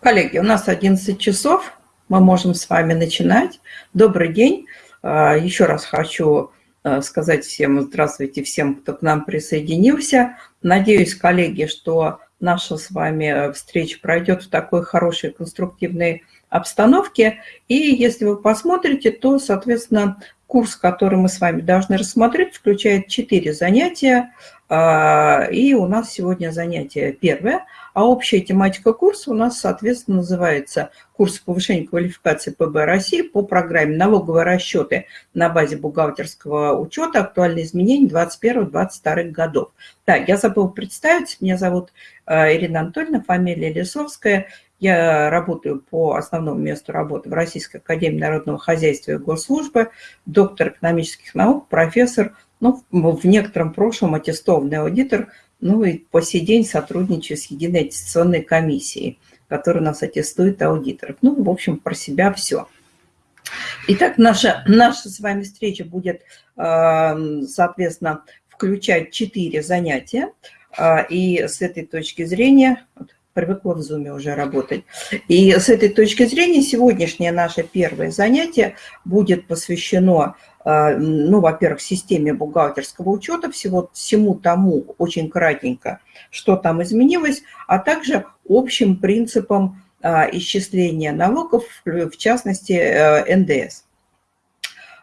Коллеги, у нас 11 часов, мы можем с вами начинать. Добрый день. А, еще раз хочу а, сказать всем здравствуйте, всем, кто к нам присоединился. Надеюсь, коллеги, что наша с вами встреча пройдет в такой хорошей конструктивной обстановке. И если вы посмотрите, то, соответственно, курс, который мы с вами должны рассмотреть, включает 4 занятия. А, и у нас сегодня занятие первое – а общая тематика курса у нас, соответственно, называется «Курс повышения квалификации ПБ России по программе «Налоговые расчеты на базе бухгалтерского учета. Актуальные изменения 2021-2022 годов». Да, я забыла представить. Меня зовут э, Ирина Анатольевна, фамилия Лисовская. Я работаю по основному месту работы в Российской Академии Народного Хозяйства и Госслужбы, доктор экономических наук, профессор, ну, в некотором прошлом аттестованный аудитор – ну и по сей день сотрудничаю с Единой аттестационной комиссией, которая нас аттестует аудиторов. Ну, в общем, про себя все. Итак, наша, наша с вами встреча будет, э, соответственно, включать четыре занятия. Э, и с этой точки зрения, привыкла в Zoom уже работать. И с этой точки зрения сегодняшнее наше первое занятие будет посвящено а, ну, во-первых, системе бухгалтерского учета, всего всему тому очень кратенько, что там изменилось, а также общим принципам а, исчисления налогов, в частности, э, НДС.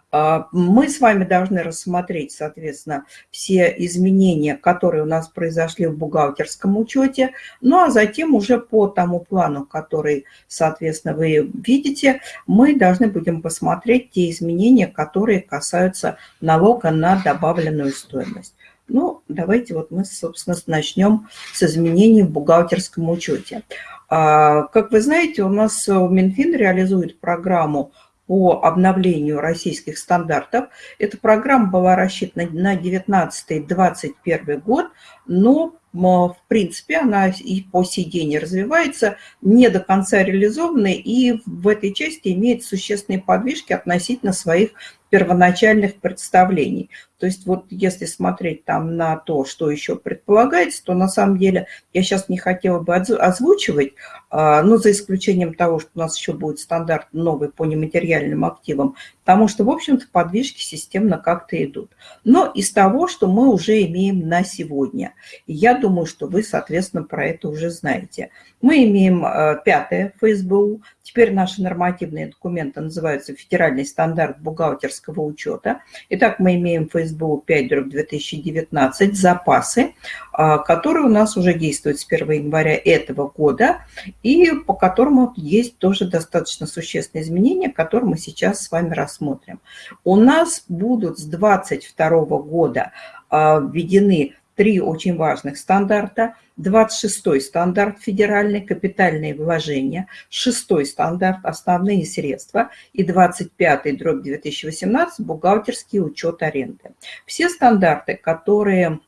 А, мы с вами должны рассмотреть, соответственно, все изменения, которые у нас произошли в бухгалтерском учете, ну а затем уже по тому плану, который, соответственно, вы видите, мы должны будем посмотреть те изменения, которые касаются налога на добавленную стоимость. Ну, давайте вот мы, собственно, начнем с изменений в бухгалтерском учете. А, как вы знаете, у нас Минфин реализует программу по обновлению российских стандартов. Эта программа была рассчитана на 2019-2021 год, но в принципе она и по сей день развивается, не до конца реализована и в этой части имеет существенные подвижки относительно своих первоначальных представлений. То есть вот если смотреть там на то, что еще предполагается, то на самом деле я сейчас не хотела бы озвучивать, а, но за исключением того, что у нас еще будет стандарт новый по нематериальным активам, потому что, в общем-то, подвижки системно как-то идут. Но из того, что мы уже имеем на сегодня, я думаю, что вы, соответственно, про это уже знаете. Мы имеем а, пятое ФСБУ, теперь наши нормативные документы называются «Федеральный стандарт бухгалтерского учета». Итак, мы имеем ФСБУ СБУ 5 2019 запасы, а, которые у нас уже действуют с 1 января этого года и по которому есть тоже достаточно существенные изменения, которые мы сейчас с вами рассмотрим. У нас будут с 2022 года а, введены три очень важных стандарта. 26-й стандарт федеральный капитальные вложения, 6-й стандарт основные средства и 25-й дробь 2018 бухгалтерский учет аренды. Все стандарты, которые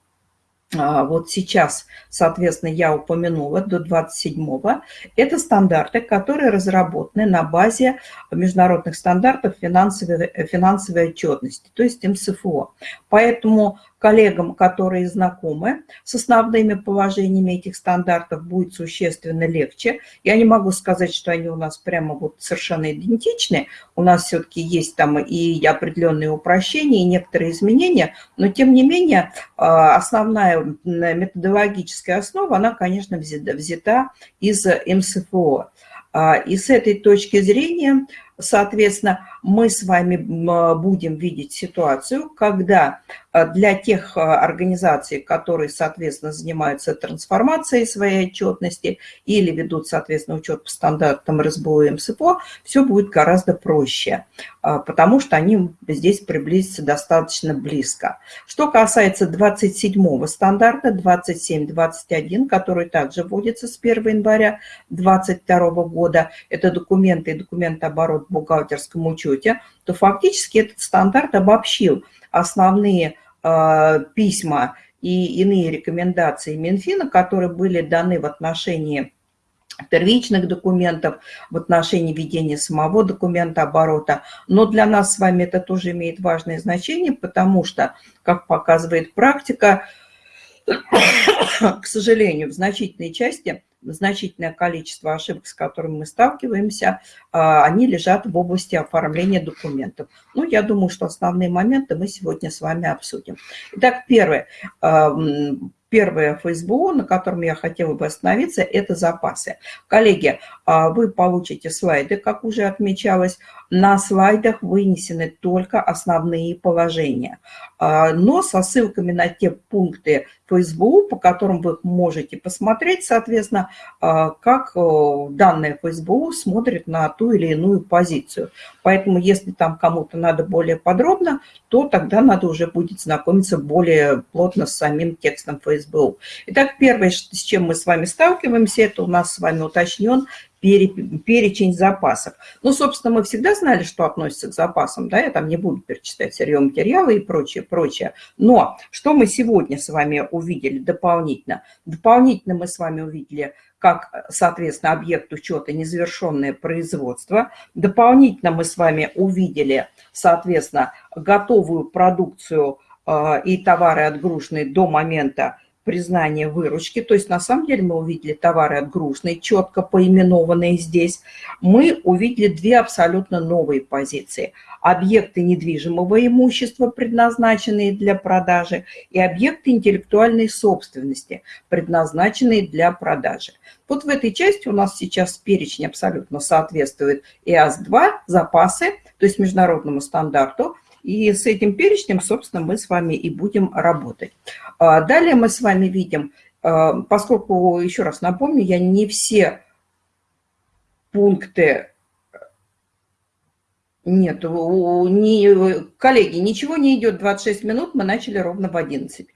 а, вот сейчас, соответственно, я упомянула до 27-го, это стандарты, которые разработаны на базе международных стандартов финансовой, финансовой отчетности, то есть МСФО. Поэтому коллегам, которые знакомы с основными положениями этих стандартов, будет существенно легче. Я не могу сказать, что они у нас прямо вот совершенно идентичны. У нас все-таки есть там и определенные упрощения, и некоторые изменения, но тем не менее а, основная методологическая основа, она, конечно, взята из МСФО. А, и с этой точки зрения, соответственно, мы с вами будем видеть ситуацию, когда а, для тех а, организаций, которые, соответственно, занимаются трансформацией своей отчетности или ведут, соответственно, учет по стандартам РСБО и МСПО, все будет гораздо проще, а, потому что они здесь приблизятся достаточно близко. Что касается 27-го стандарта, 27-21, который также вводится с 1 января 2022 года, это документы и документооборот в бухгалтерском учете, то фактически этот стандарт обобщил основные э, письма и иные рекомендации Минфина, которые были даны в отношении первичных документов, в отношении ведения самого документа оборота. Но для нас с вами это тоже имеет важное значение, потому что, как показывает практика, к сожалению, в значительной части значительное количество ошибок, с которыми мы сталкиваемся, они лежат в области оформления документов. Ну, я думаю, что основные моменты мы сегодня с вами обсудим. Итак, первое Первое ФСБУ, на котором я хотела бы остановиться, это запасы. Коллеги, а, вы получите слайды, как уже отмечалось. На слайдах вынесены только основные положения, а, но со ссылками на те пункты ФСБУ, по которым вы можете посмотреть, соответственно, а, как данное ФСБУ смотрит на ту или иную позицию. Поэтому, если там кому-то надо более подробно, то тогда надо уже будет знакомиться более плотно с самим текстом ФСБУ. Итак, первое, с чем мы с вами сталкиваемся, это у нас с вами уточнен перечень запасов. Ну, собственно, мы всегда знали, что относится к запасам, да, я там не буду перечислять сырье материалы и прочее, прочее. Но что мы сегодня с вами увидели дополнительно? Дополнительно мы с вами увидели как, соответственно, объект учета незавершенное производство. Дополнительно мы с вами увидели, соответственно, готовую продукцию э, и товары отгруженные до момента признания выручки. То есть на самом деле мы увидели товары отгруженные, четко поименованные здесь. Мы увидели две абсолютно новые позиции. Объекты недвижимого имущества, предназначенные для продажи, и объекты интеллектуальной собственности, предназначенные для продажи. Вот в этой части у нас сейчас перечень абсолютно соответствует ИАС-2, запасы, то есть международному стандарту, и с этим перечнем, собственно, мы с вами и будем работать. А, далее мы с вами видим, а, поскольку, еще раз напомню, я не все пункты нет, не, коллеги, ничего не идет 26 минут, мы начали ровно в 11.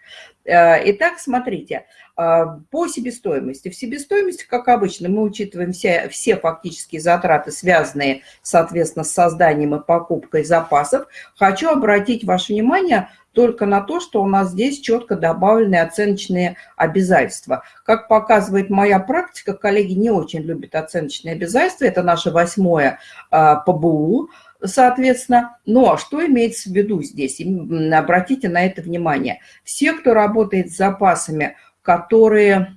Э, итак, смотрите, э, по себестоимости. В себестоимости, как обычно, мы учитываем все, все фактические затраты, связанные, соответственно, с созданием и покупкой запасов. Хочу обратить ваше внимание только на то, что у нас здесь четко добавлены оценочные обязательства. Как показывает моя практика, коллеги не очень любят оценочные обязательства. Это наше восьмое э, ПБУ соответственно. Ну, а что имеется в виду здесь? Обратите на это внимание. Все, кто работает с запасами, которые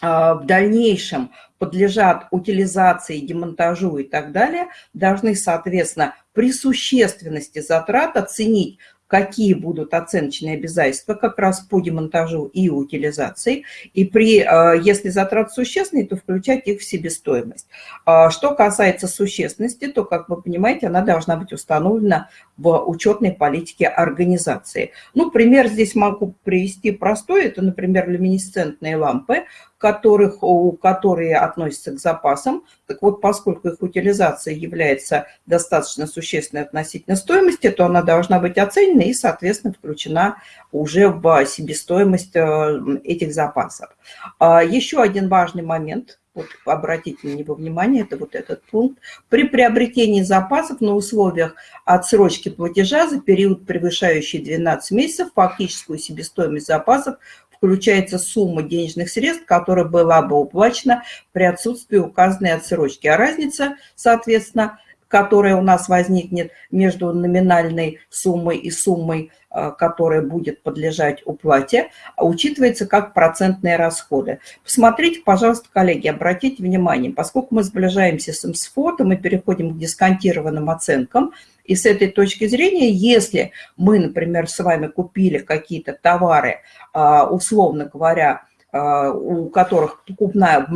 а, в дальнейшем подлежат утилизации, демонтажу и так далее, должны, соответственно, при существенности затрат оценить какие будут оценочные обязательства как раз по демонтажу и утилизации. И при, э, если затраты существенные, то включать их в себестоимость. А что касается существенности, то, как вы понимаете, она должна быть установлена в учетной политике организации. Ну, пример здесь могу привести простой. Это, например, люминесцентные лампы, которых, которые относятся к запасам. Так вот, поскольку их утилизация является достаточно существенной относительно стоимости, то она должна быть оценена и, соответственно, включена уже в себестоимость э, этих запасов. А еще один важный момент – вот обратите на него внимание, это вот этот пункт. При приобретении запасов на условиях отсрочки платежа за период, превышающий 12 месяцев, фактическую себестоимость запасов включается сумма денежных средств, которая была бы уплачена при отсутствии указанной отсрочки. А разница, соответственно, которая у нас возникнет между номинальной суммой и суммой, а, которая будет подлежать уплате, учитывается как процентные расходы. Посмотрите, пожалуйста, коллеги, обратите внимание, поскольку мы сближаемся с МСФО, то мы переходим к дисконтированным оценкам, и с этой точки зрения, если мы, например, с вами купили какие-то товары, а, условно говоря, у которых покупная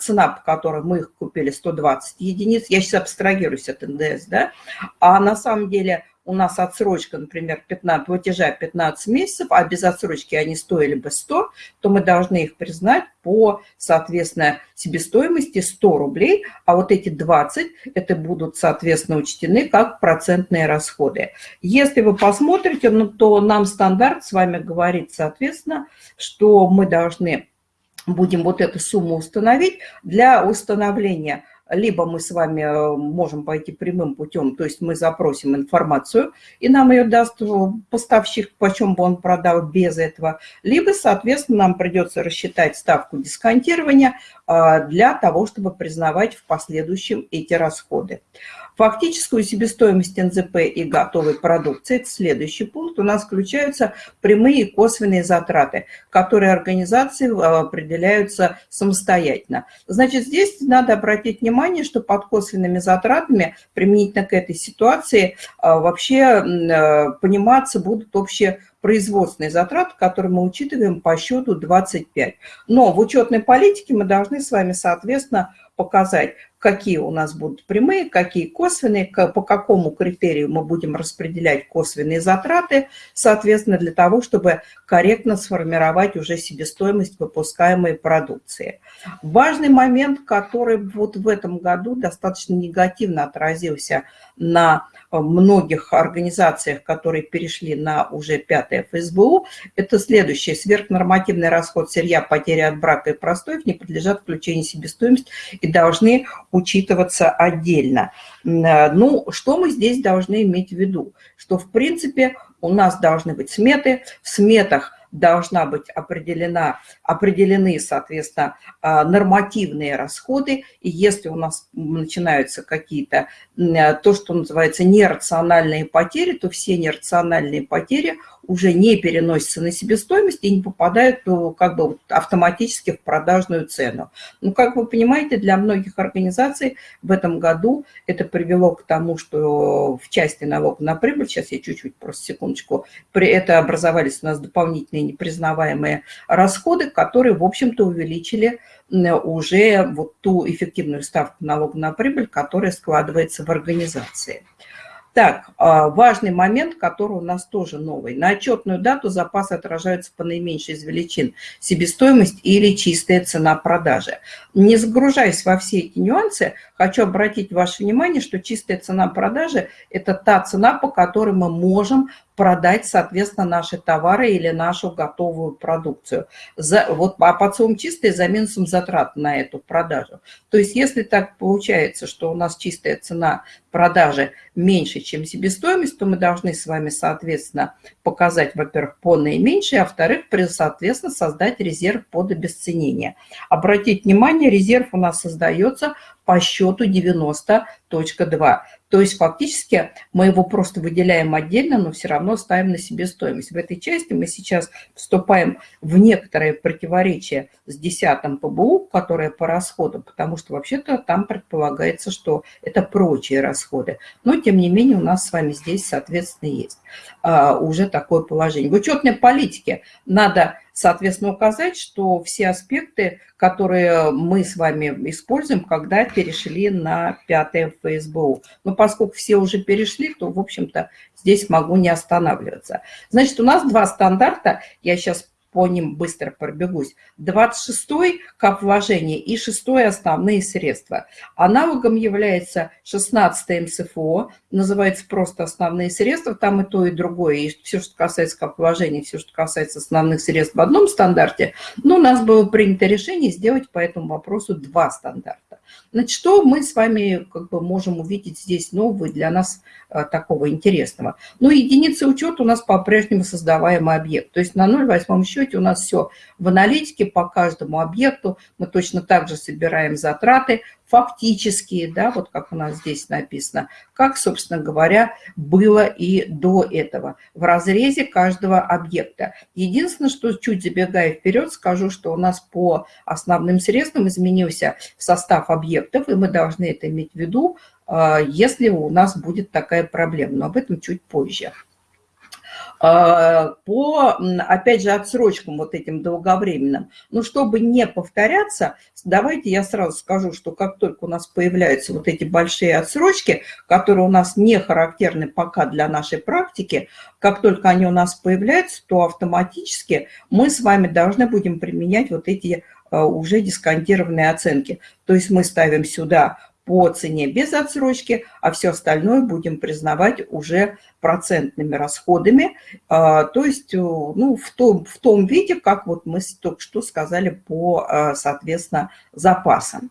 цена, по которой мы их купили 120 единиц, я сейчас абстрагируюсь от НДС, да, а на самом деле у нас отсрочка, например, 15, платежа 15 месяцев, а без отсрочки они стоили бы 100, то мы должны их признать по, соответственно, себестоимости 100 рублей, а вот эти 20, это будут, соответственно, учтены как процентные расходы. Если вы посмотрите, ну, то нам стандарт с вами говорит, соответственно, что мы должны будем вот эту сумму установить для установления либо мы с вами э, можем пойти прямым путем, то есть мы запросим информацию, и нам ее даст поставщик, почем бы он продал без этого, либо, соответственно, нам придется рассчитать ставку дисконтирования а, для того, чтобы признавать в последующем эти расходы. Фактическую себестоимость НЗП и готовой продукции – это следующий пункт. У нас включаются прямые и косвенные затраты, которые организации а, определяются самостоятельно. Значит, здесь надо обратить внимание, что под косвенными затратами применительно к этой ситуации а, вообще пониматься будут общие производственные затраты, которые мы учитываем по счету 25. Но в учетной политике мы должны с вами, соответственно, показать, какие у нас будут прямые, какие косвенные, по какому критерию мы будем распределять косвенные затраты, соответственно, для того, чтобы корректно сформировать уже себестоимость выпускаемой продукции. Важный момент, который вот в этом году достаточно негативно отразился на многих организациях, которые перешли на уже пятое ФСБУ, это следующее. Сверхнормативный расход сырья, потери от брака и простоев не подлежат включению себестоимости и должны учитываться отдельно. Ну, что мы здесь должны иметь в виду? Что, в принципе, у нас должны быть сметы. В сметах должна быть определена, определены, соответственно, а, нормативные расходы. И если у нас начинаются какие-то, то, что называется, нерациональные потери, то все нерациональные потери – уже не переносятся на себестоимость и не попадают ну, как бы автоматически в продажную цену. Ну, как вы понимаете, для многих организаций в этом году это привело к тому, что в части налога на прибыль, сейчас я чуть-чуть, просто секундочку, при это образовались у нас дополнительные непризнаваемые расходы, которые, в общем-то, увеличили уже вот ту эффективную ставку налога на прибыль, которая складывается в организации. Так, а, важный момент, который у нас тоже новый. На отчетную дату запасы отражаются по наименьшей из величин. Себестоимость или чистая цена продажи. Не загружаясь во все эти нюансы, хочу обратить ваше внимание, что чистая цена продажи – это та цена, по которой мы можем продать, соответственно, наши товары или нашу готовую продукцию. За, вот, а под суммом чистые за минусом затрат на эту продажу. То есть если так получается, что у нас чистая цена продажи меньше, чем себестоимость, то мы должны с вами, соответственно, показать, во-первых, по наименьшей, а во-вторых, соответственно, создать резерв под обесценение. Обратить внимание, резерв у нас создается по счету 90.2. То есть фактически мы его просто выделяем отдельно, но все равно ставим на себе стоимость. В этой части мы сейчас вступаем в некоторое противоречие с 10 ПБУ, которое по расходам, потому что вообще-то там предполагается, что это прочие расходы. Но тем не менее у нас с вами здесь, соответственно, есть а, уже такое положение. В учетной политике надо соответственно, указать, что все аспекты, которые мы с вами используем, когда перешли на пятое ФСБУ. Но поскольку все уже перешли, то, в общем-то, здесь могу не останавливаться. Значит, у нас два стандарта. Я сейчас по ним быстро пробегусь. 26-й как вложение и 6-й основные средства. Аналогом является 16-й МСФО, называется просто основные средства, там и то, и другое. И все, что касается как вложений, все, что касается основных средств в одном стандарте. Но у нас было принято решение сделать по этому вопросу два стандарта. Значит, что мы с вами как бы можем увидеть здесь нового для нас а, такого интересного? Ну, единицы учета у нас по-прежнему создаваемый объект. То есть на 0,8 счете у нас все в аналитике по каждому объекту. Мы точно так же собираем затраты, фактические, да, вот как у нас здесь написано, как, собственно говоря, было и до этого, в разрезе каждого объекта. Единственное, что чуть забегая вперед, скажу, что у нас по основным средствам изменился состав объектов, и мы должны это иметь в виду, а, если у нас будет такая проблема, но об этом чуть позже. А, по, опять же, отсрочкам вот этим долговременным. Но чтобы не повторяться, давайте я сразу скажу, что как только у нас появляются вот эти большие отсрочки, которые у нас не характерны пока для нашей практики, как только они у нас появляются, то автоматически мы с вами должны будем применять вот эти а, уже дисконтированные оценки. То есть мы ставим сюда по цене без отсрочки, а все остальное будем признавать уже процентными расходами, а, то есть э, ну, в, том, в том виде, как вот мы только что сказали по, а, соответственно, запасам.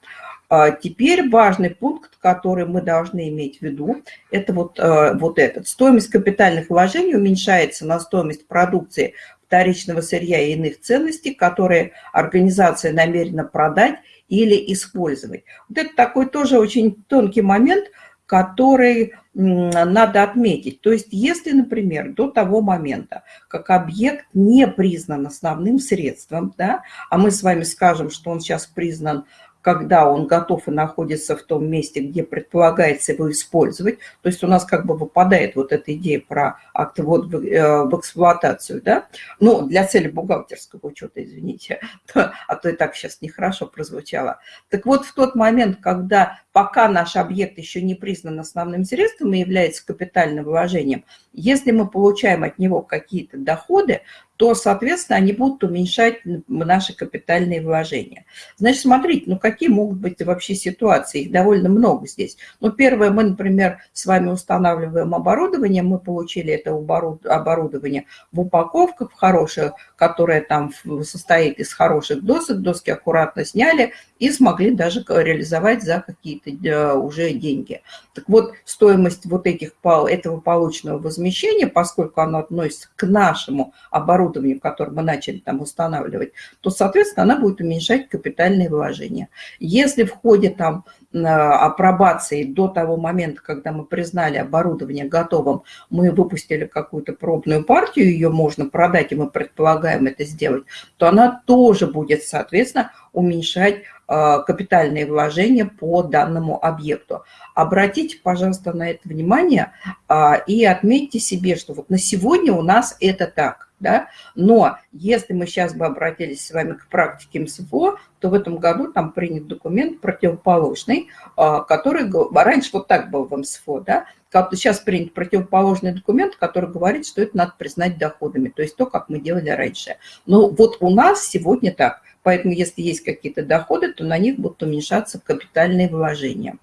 А, теперь важный пункт, который мы должны иметь в виду, это вот, вот этот. Стоимость капитальных вложений уменьшается на стоимость продукции вторичного сырья и иных ценностей, которые организация намерена продать или использовать. Вот это такой тоже очень тонкий момент, который надо отметить. То есть если, например, до того момента, как объект не признан основным средством, да, а мы с вами скажем, что он сейчас признан когда он готов и находится в том месте, где предполагается его использовать. То есть у нас как бы выпадает вот эта идея про акт ввод в, э, в эксплуатацию, да? Ну, для цели бухгалтерского учета, извините, а то и так сейчас нехорошо прозвучало. Так вот, в тот момент, когда пока наш объект еще не признан основным средством и является капитальным вложением, если мы получаем от него какие-то доходы, то, соответственно, они будут уменьшать наши капитальные вложения. Значит, смотрите, ну какие могут быть вообще ситуации, их довольно много здесь. Ну, первое, мы, например, с вами устанавливаем оборудование, мы получили это оборудование в упаковках в хороших, которое там состоит из хороших досок, доски аккуратно сняли и смогли даже реализовать за какие-то э, уже деньги. Так вот, стоимость вот этих, этого полученного возмещения, поскольку оно относится к нашему оборудованию, которое мы начали там устанавливать, то, соответственно, она будет уменьшать капитальные вложения. Если в ходе там апробации до того момента, когда мы признали оборудование готовым, мы выпустили какую-то пробную партию, ее можно продать, и мы предполагаем это сделать, то она тоже будет, соответственно, уменьшать а, капитальные вложения по данному объекту. Обратите, пожалуйста, на это внимание а, и отметьте себе, что вот на сегодня у нас это так. Да? Но если мы сейчас бы обратились с вами к практике МСФО, то в этом году там принят документ противоположный, а, который раньше вот так был в МСФО, да? сейчас принят противоположный документ, который говорит, что это надо признать доходами, то есть то, как мы делали раньше. Но вот у нас сегодня так, поэтому если есть какие-то доходы, то на них будут уменьшаться капитальные вложения.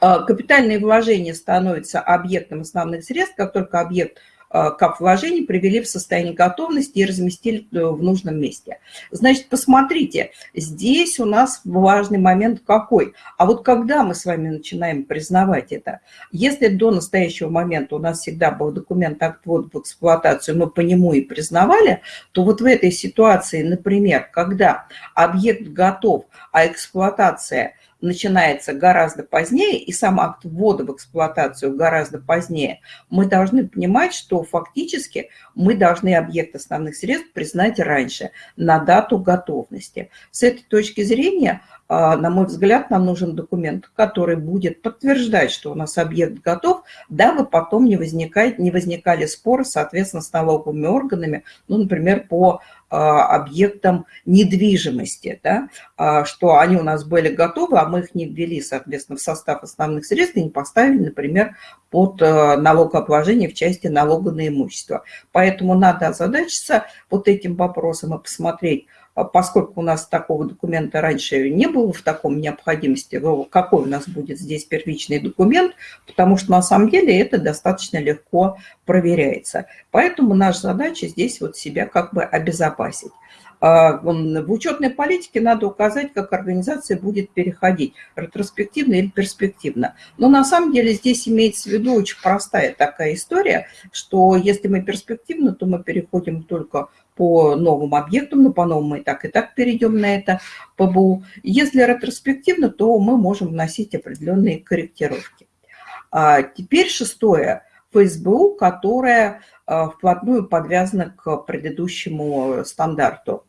А, капитальные вложения становятся объектом основных средств, как только объект Э, кап вложений привели в состояние готовности и разместили э, в нужном месте. Значит, посмотрите, здесь у нас важный момент какой. А вот когда мы с вами начинаем признавать это? Если до настоящего момента у нас всегда был документ акт ввода в эксплуатацию, мы по нему и признавали, то вот в этой ситуации, например, когда объект готов, а эксплуатация – начинается гораздо позднее, и сам акт ввода в эксплуатацию гораздо позднее, мы должны понимать, что фактически мы должны объект основных средств признать раньше, на дату готовности. С этой точки зрения, а, на мой взгляд, нам нужен документ, который будет подтверждать, что у нас объект готов, дабы потом не, возникает, не возникали споры, соответственно, с налоговыми органами, ну, например, по объектам недвижимости, да, а, что они у нас были готовы, а мы их не ввели, соответственно, в состав основных средств и не поставили, например, под а, налогообложение в части налога на имущество. Поэтому надо озадачиться вот этим вопросом и посмотреть, а поскольку у нас такого документа раньше не было в таком необходимости, какой у нас будет здесь первичный документ, потому что на самом деле это достаточно легко проверяется. Поэтому наша задача здесь вот себя как бы обезопасить. А, в учетной политике надо указать, как организация будет переходить, ретроспективно или перспективно. Но на самом деле здесь имеется в виду очень простая такая история, что если мы перспективно, то мы переходим только по новым объектам, ну, по-новому мы и так и так перейдем на это ПБУ. Если ретроспективно, то мы можем вносить определенные корректировки. А теперь шестое. ФСБУ, которое а, вплотную подвязано к предыдущему стандарту.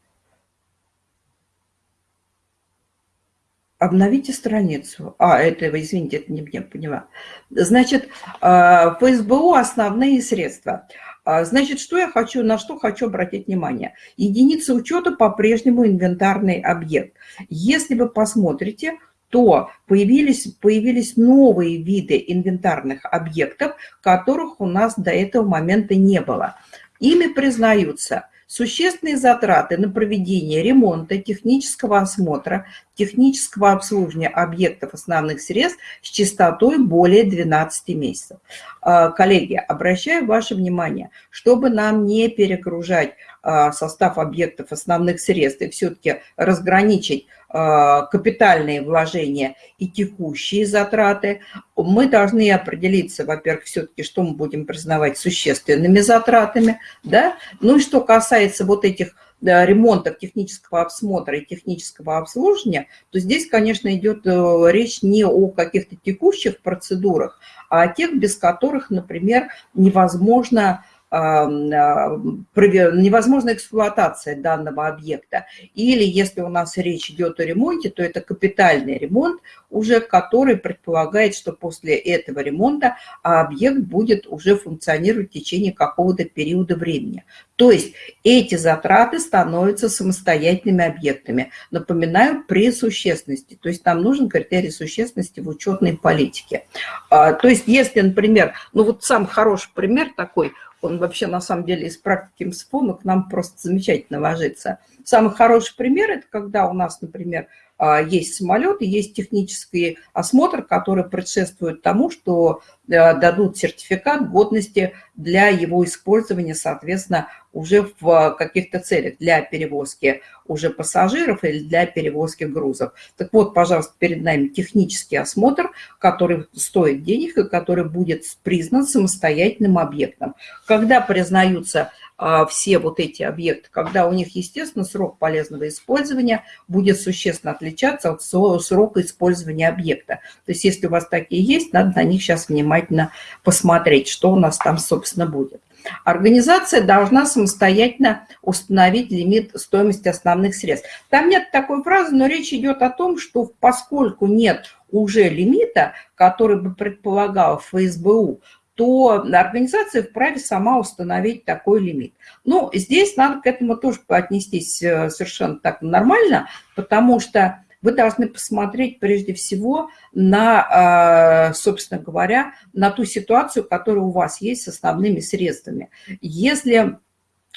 Обновите страницу. А, это, извините, это не мне поняла. Значит, а, ФСБУ – основные средства – значит, что я хочу, на что хочу обратить внимание? Единица учета по-прежнему инвентарный объект. Если вы посмотрите, то появились, появились новые виды инвентарных объектов, которых у нас до этого момента не было. Ими признаются Существенные затраты на проведение ремонта, технического осмотра, технического обслуживания объектов основных средств с частотой более 12 месяцев. А, коллеги, обращаю ваше внимание, чтобы нам не перегружать а, состав объектов основных средств и все-таки разграничить капитальные вложения и текущие затраты, мы должны определиться, во-первых, все-таки, что мы будем признавать существенными затратами, да, ну и что касается вот этих ремонтов, технического осмотра и технического обслуживания, то здесь, конечно, идет речь не о каких-то текущих процедурах, а о тех, без которых, например, невозможно а, невозможна эксплуатация данного объекта. Или если у нас речь идет о ремонте, то это капитальный ремонт, уже который предполагает, что после этого ремонта объект будет уже функционировать в течение какого-то периода времени. То есть эти затраты становятся самостоятельными объектами. Напоминаю, при существенности. То есть нам нужен критерий существенности в учетной политике. А, то есть если, например, ну вот сам хороший пример такой – он вообще на самом деле из практики МСФО, к нам просто замечательно ложится. Самый хороший пример – это когда у нас, например, а, есть самолет и есть технический осмотр, который предшествует тому, что дадут сертификат годности для его использования, соответственно, уже в каких-то целях для перевозки уже пассажиров или для перевозки грузов. Так вот, пожалуйста, перед нами технический осмотр, который стоит денег и который будет признан самостоятельным объектом. Когда признаются а, все вот эти объекты, когда у них, естественно, срок полезного использования будет существенно отличаться от срока использования объекта. То есть если у вас такие есть, надо на них сейчас внимательно посмотреть, что у нас там, собственно, будет. Организация должна самостоятельно установить лимит стоимости основных средств. Там нет такой фразы, но речь идет о том, что поскольку нет уже лимита, который бы предполагал ФСБУ, то организация вправе сама установить такой лимит. Ну, здесь надо к этому тоже отнестись э, совершенно так нормально, потому что вы должны посмотреть прежде всего на, э, собственно говоря, на ту ситуацию, которая у вас есть с основными средствами. Если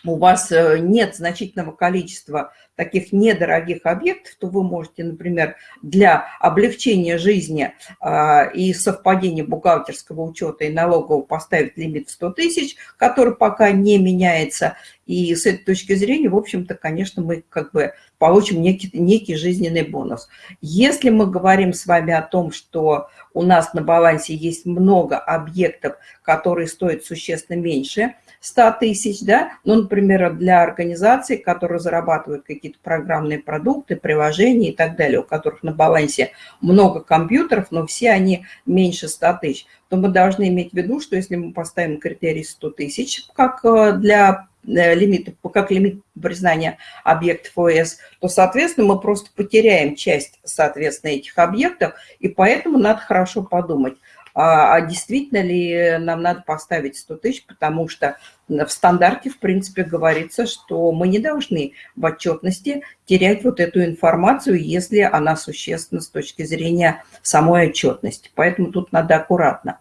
у вас э, нет значительного количества таких недорогих объектов, то вы можете, например, для облегчения жизни а, и совпадения бухгалтерского учета и налогового поставить лимит в 100 тысяч, который пока не меняется. И с этой точки зрения, в общем-то, конечно, мы как бы получим некий, некий жизненный бонус. Если мы говорим с вами о том, что у нас на балансе есть много объектов, которые стоят существенно меньше – 100 тысяч, да, ну, например, для организаций, которые зарабатывают какие-то программные продукты, приложения и так далее, у которых на балансе много компьютеров, но все они меньше 100 тысяч, то мы должны иметь в виду, что если мы поставим критерий 100 тысяч, как э, для э, лимита, как лимит признания объектов ОС, то, соответственно, мы просто потеряем часть, соответственно, этих объектов, и поэтому надо хорошо подумать, а, а действительно ли нам надо поставить 100 тысяч, потому что в стандарте, в принципе, говорится, что мы не должны в отчетности терять вот эту информацию, если она существенна с точки зрения самой отчетности. Поэтому тут надо аккуратно.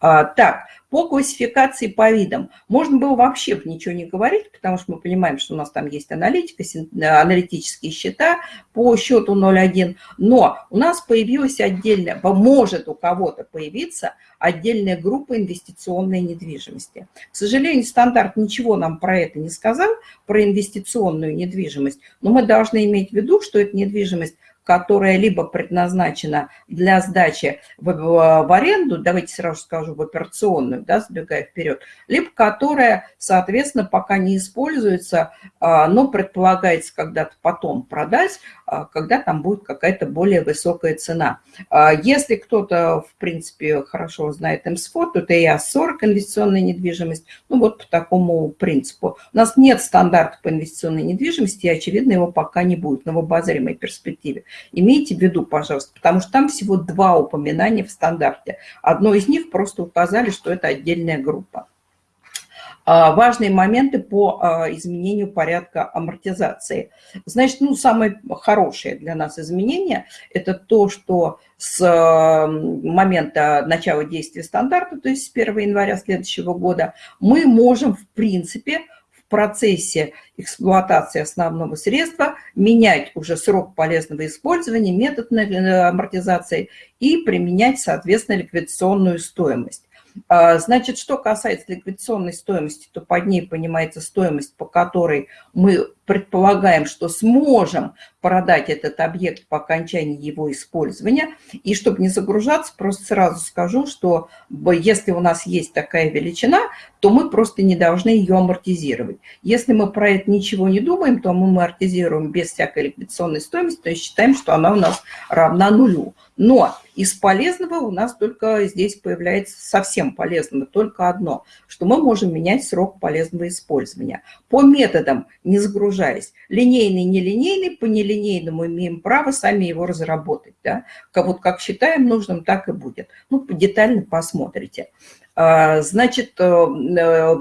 А, так, по классификации по видам можно было вообще ничего не говорить, потому что мы понимаем, что у нас там есть аналитика, э, аналитические счета по счету 0.1, но у нас появилась отдельная, может у кого-то появиться отдельная группа инвестиционной недвижимости. К сожалению, стандарт ничего нам про это не сказал, про инвестиционную недвижимость, но мы должны иметь в виду, что эта недвижимость которая либо предназначена для сдачи в, в аренду, давайте сразу скажу, в операционную, да, сбегая вперед, либо которая, соответственно, пока не используется, а, но предполагается когда-то потом продать, а, когда там будет какая-то более высокая цена. А, если кто-то, в принципе, хорошо знает МСФО, то это ИАС-40, инвестиционная недвижимость, ну вот по такому принципу. У нас нет стандарта по инвестиционной недвижимости, и, очевидно, его пока не будет, в обозримой перспективе. Имейте в виду, пожалуйста, потому что там всего два упоминания в стандарте. Одно из них просто указали, что это отдельная группа. А, важные моменты по а, изменению порядка амортизации. Значит, ну, самое хорошее для нас изменение – это то, что с момента начала действия стандарта, то есть с 1 января следующего года, мы можем, в принципе, процессе эксплуатации основного средства менять уже срок полезного использования, метод э, амортизации и применять, соответственно, ликвидационную стоимость. А, значит, что касается ликвидационной стоимости, то под ней понимается стоимость, по которой мы предполагаем, что сможем продать этот объект по окончании его использования. И чтобы не загружаться, просто сразу скажу, что если у нас есть такая величина, то мы просто не должны ее амортизировать. Если мы про это ничего не думаем, то мы амортизируем без всякой ликвидационной стоимости, то есть считаем, что она у нас равна нулю. Но из полезного у нас только здесь появляется совсем полезного, только одно, что мы можем менять срок полезного использования. По методам, не загружаясь, линейный, нелинейный, по нелинейному имеем право сами его разработать. Да? Вот как считаем нужным, так и будет. Ну, детально посмотрите. А, значит, э, э,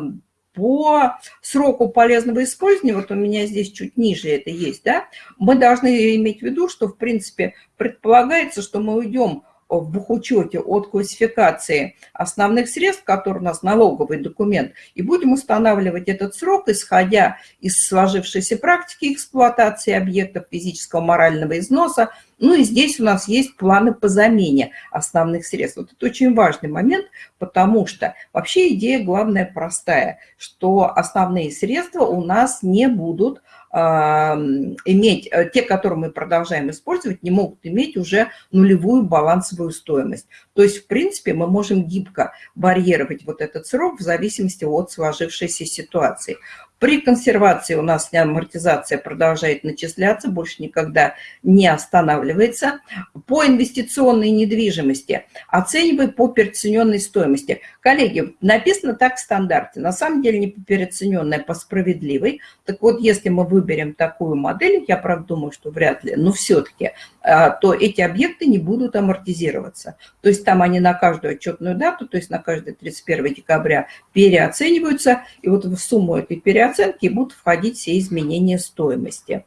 по сроку полезного использования, вот у меня здесь чуть ниже это есть, да, мы должны иметь в виду, что, в принципе, предполагается, что мы уйдем в бухучете от классификации основных средств, который у нас налоговый документ, и будем устанавливать этот срок, исходя из сложившейся практики эксплуатации объектов физического морального износа. Ну и здесь у нас есть планы по замене основных средств. Вот это очень важный момент, потому что вообще идея главная простая, что основные средства у нас не будут иметь, э, те, которые мы продолжаем использовать, не могут иметь уже нулевую балансовую стоимость. То есть, в принципе, мы можем гибко варьировать вот этот срок в зависимости от сложившейся ситуации. При консервации у нас амортизация продолжает начисляться, больше никогда не останавливается. По инвестиционной недвижимости оценивай по переоцененной стоимости. Коллеги, написано так в стандарте. На самом деле не по переоцененной, а по справедливой. Так вот, если мы выберем такую модель, я правда думаю, что вряд ли, но все-таки, а, то эти объекты не будут амортизироваться. То есть там они на каждую отчетную дату, то есть на каждое 31 декабря переоцениваются, и вот в сумму этой переоценки оценки будут входить все изменения стоимости.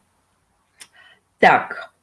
Так,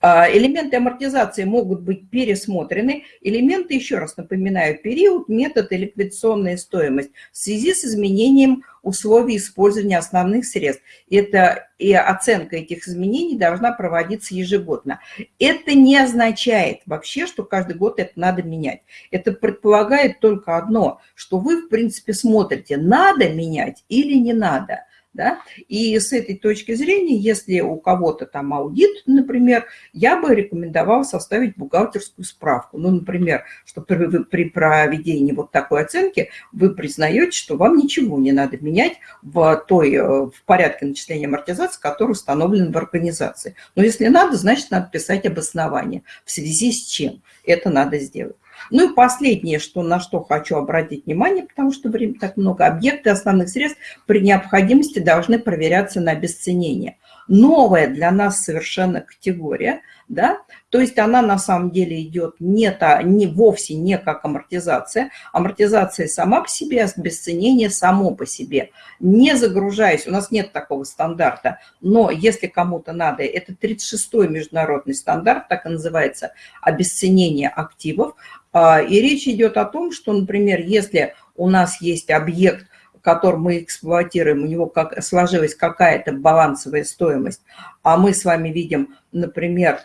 элементы амортизации могут быть пересмотрены. Элементы, еще раз напоминаю, период, метод и ликвидационная стоимость в связи с изменением условий использования основных средств. Это и оценка этих изменений должна проводиться ежегодно. Это не означает вообще, что каждый год это надо менять. Это предполагает только одно, что вы, в принципе, смотрите, надо менять или не надо. Да? И с этой точки зрения, если у кого-то там аудит, например, я бы рекомендовала составить бухгалтерскую справку. Ну, например, что при, при проведении вот такой оценки вы признаете, что вам ничего не надо менять в, той, э, в порядке начисления амортизации, который установлен в организации. Но если надо, значит, надо писать обоснование, в связи с чем это надо сделать. Ну и последнее, что, на что хочу обратить внимание, потому что время так много, объекты основных средств при необходимости должны проверяться на обесценение. Новая для нас совершенно категория, да, то есть она на самом деле идет не, та, не вовсе не как амортизация. Амортизация сама по себе, обесценение само по себе. Не загружаясь, у нас нет такого стандарта, но если кому-то надо, это 36-й международный стандарт, так и называется, обесценение активов. А, и речь идет о том, что, например, если у нас есть объект, который мы эксплуатируем, у него как, сложилась какая-то балансовая стоимость, а мы с вами видим, например,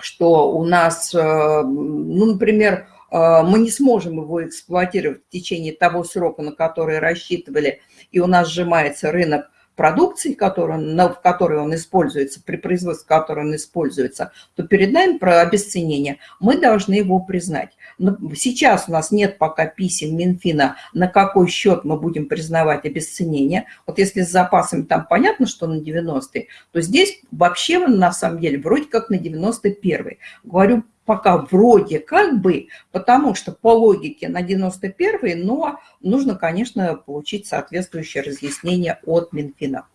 что у нас, э, ну, например, э, мы не сможем его эксплуатировать в течение того срока, на который рассчитывали, и у нас сжимается рынок продукции, который, в которой он используется, при производстве которой он используется, то перед нами про обесценение мы должны его признать. Но сейчас у нас нет пока писем Минфина, на какой счет мы будем признавать обесценение. Вот если с запасами там понятно, что на 90 то здесь вообще на самом деле вроде как на 91 Говорю пока вроде как бы, потому что по логике на 91 но нужно, конечно, получить соответствующее разъяснение от Минфина.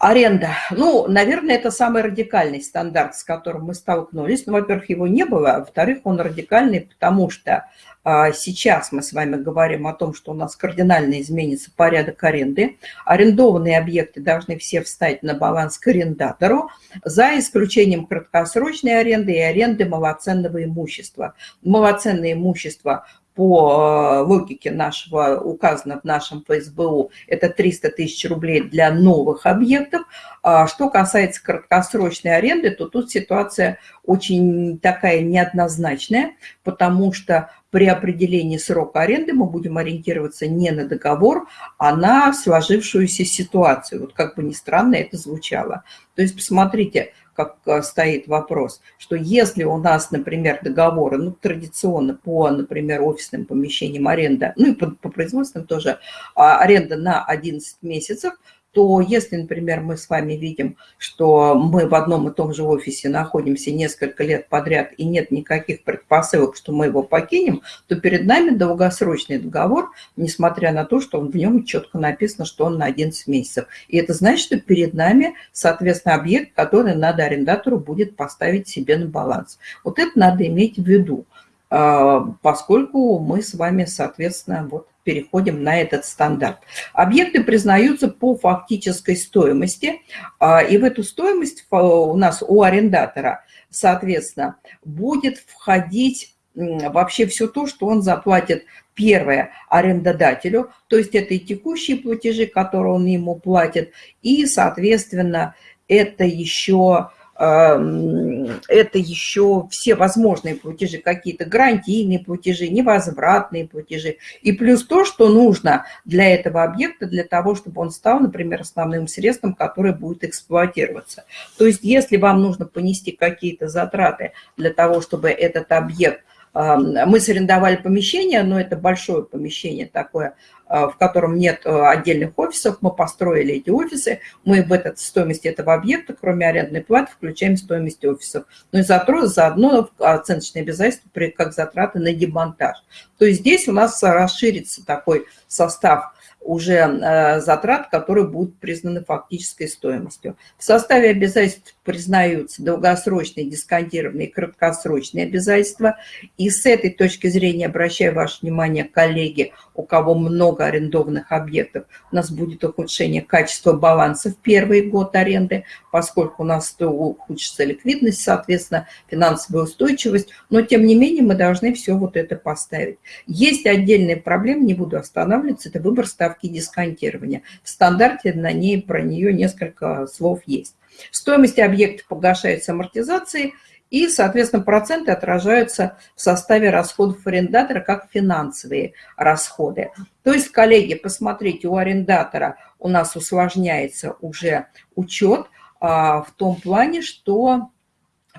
Аренда. Ну, наверное, это самый радикальный стандарт, с которым мы столкнулись. Ну, во-первых, его не было, а во-вторых, он радикальный, потому что а, сейчас мы с вами говорим о том, что у нас кардинально изменится порядок аренды. Арендованные объекты должны все встать на баланс к арендатору, за исключением краткосрочной аренды и аренды малоценного имущества. Малоценное имущество по э, логике нашего, указано в нашем ФСБУ, это 300 тысяч рублей для новых объектов. А что касается краткосрочной аренды, то тут ситуация очень такая неоднозначная, потому что при определении срока аренды мы будем ориентироваться не на договор, а на сложившуюся ситуацию. Вот как бы ни странно это звучало. То есть посмотрите, как э, стоит вопрос, что если у нас, например, договоры, ну, традиционно по, например, офисным помещениям аренда, ну и по, по производственным тоже, а, аренда на 11 месяцев – то если, например, мы с вами видим, что мы в одном и том же офисе находимся несколько лет подряд и нет никаких предпосылок, что мы его покинем, то перед нами долгосрочный договор, несмотря на то, что в нем четко написано, что он на 11 месяцев. И это значит, что перед нами, соответственно, объект, который надо арендатору будет поставить себе на баланс. Вот это надо иметь в виду а, поскольку мы с вами, соответственно, вот переходим на этот стандарт. Объекты признаются по фактической стоимости, а, и в эту стоимость у нас у арендатора, соответственно, будет входить вообще все то, что он заплатит первое арендодателю, то есть это и текущие платежи, которые он ему платит, и, соответственно, это еще это еще все возможные платежи, какие-то гарантийные платежи, невозвратные платежи. И плюс то, что нужно для этого объекта, для того, чтобы он стал, например, основным средством, которое будет эксплуатироваться. То есть если вам нужно понести какие-то затраты для того, чтобы этот объект мы сарендовали помещение, но это большое помещение такое, а, в котором нет а, отдельных офисов. Мы построили эти офисы. Мы в этот, стоимость этого объекта, кроме арендной платы, включаем стоимость офисов. Ну и заодно оценочные обязательства, как затраты на демонтаж. То есть здесь у нас расширится такой состав уже э, затрат, которые будут признаны фактической стоимостью. В составе обязательств признаются долгосрочные, дисконтированные краткосрочные обязательства. И с этой точки зрения, обращаю ваше внимание, коллеги, у кого много арендованных объектов, у нас будет ухудшение качества баланса в первый год аренды, поскольку у нас ухудшится ликвидность, соответственно, финансовая устойчивость. Но, тем не менее, мы должны все вот это поставить. Есть отдельные проблемы, не буду останавливаться, это выбор ставки дисконтирования. В стандарте на ней про нее несколько слов есть. Стоимость объекта погашается амортизацией, и, соответственно, проценты отражаются в составе расходов арендатора как финансовые расходы. То есть, коллеги, посмотрите, у арендатора у нас усложняется уже учет а, в том плане, что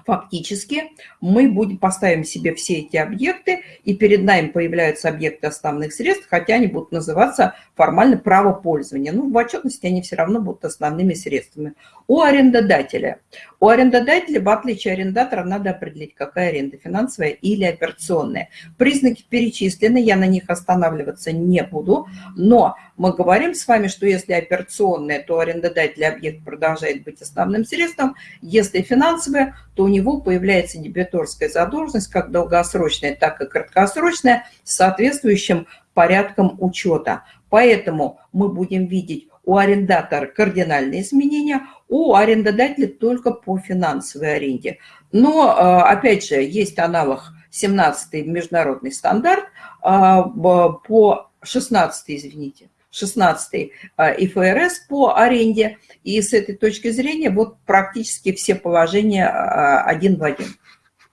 фактически мы будем, поставим себе все эти объекты, и перед нами появляются объекты основных средств, хотя они будут называться формально право пользования. Ну, в отчетности они все равно будут основными средствами. У арендодателя. У арендодателя, в отличие от арендатора, надо определить, какая аренда, финансовая или операционная. Признаки перечислены, я на них останавливаться не буду, но мы говорим с вами, что если операционная, то арендодатель объект продолжает быть основным средством, если финансовая, то него появляется дебиторская задолженность, как долгосрочная, так и краткосрочная, с соответствующим порядком учета. Поэтому мы будем видеть у арендатора кардинальные изменения, у арендодателя только по финансовой аренде. Но, э, опять же, есть аналог 17 международный стандарт э, по 16 извините, 16 э, ИФРС по аренде. И с этой точки зрения вот практически все положения один в один.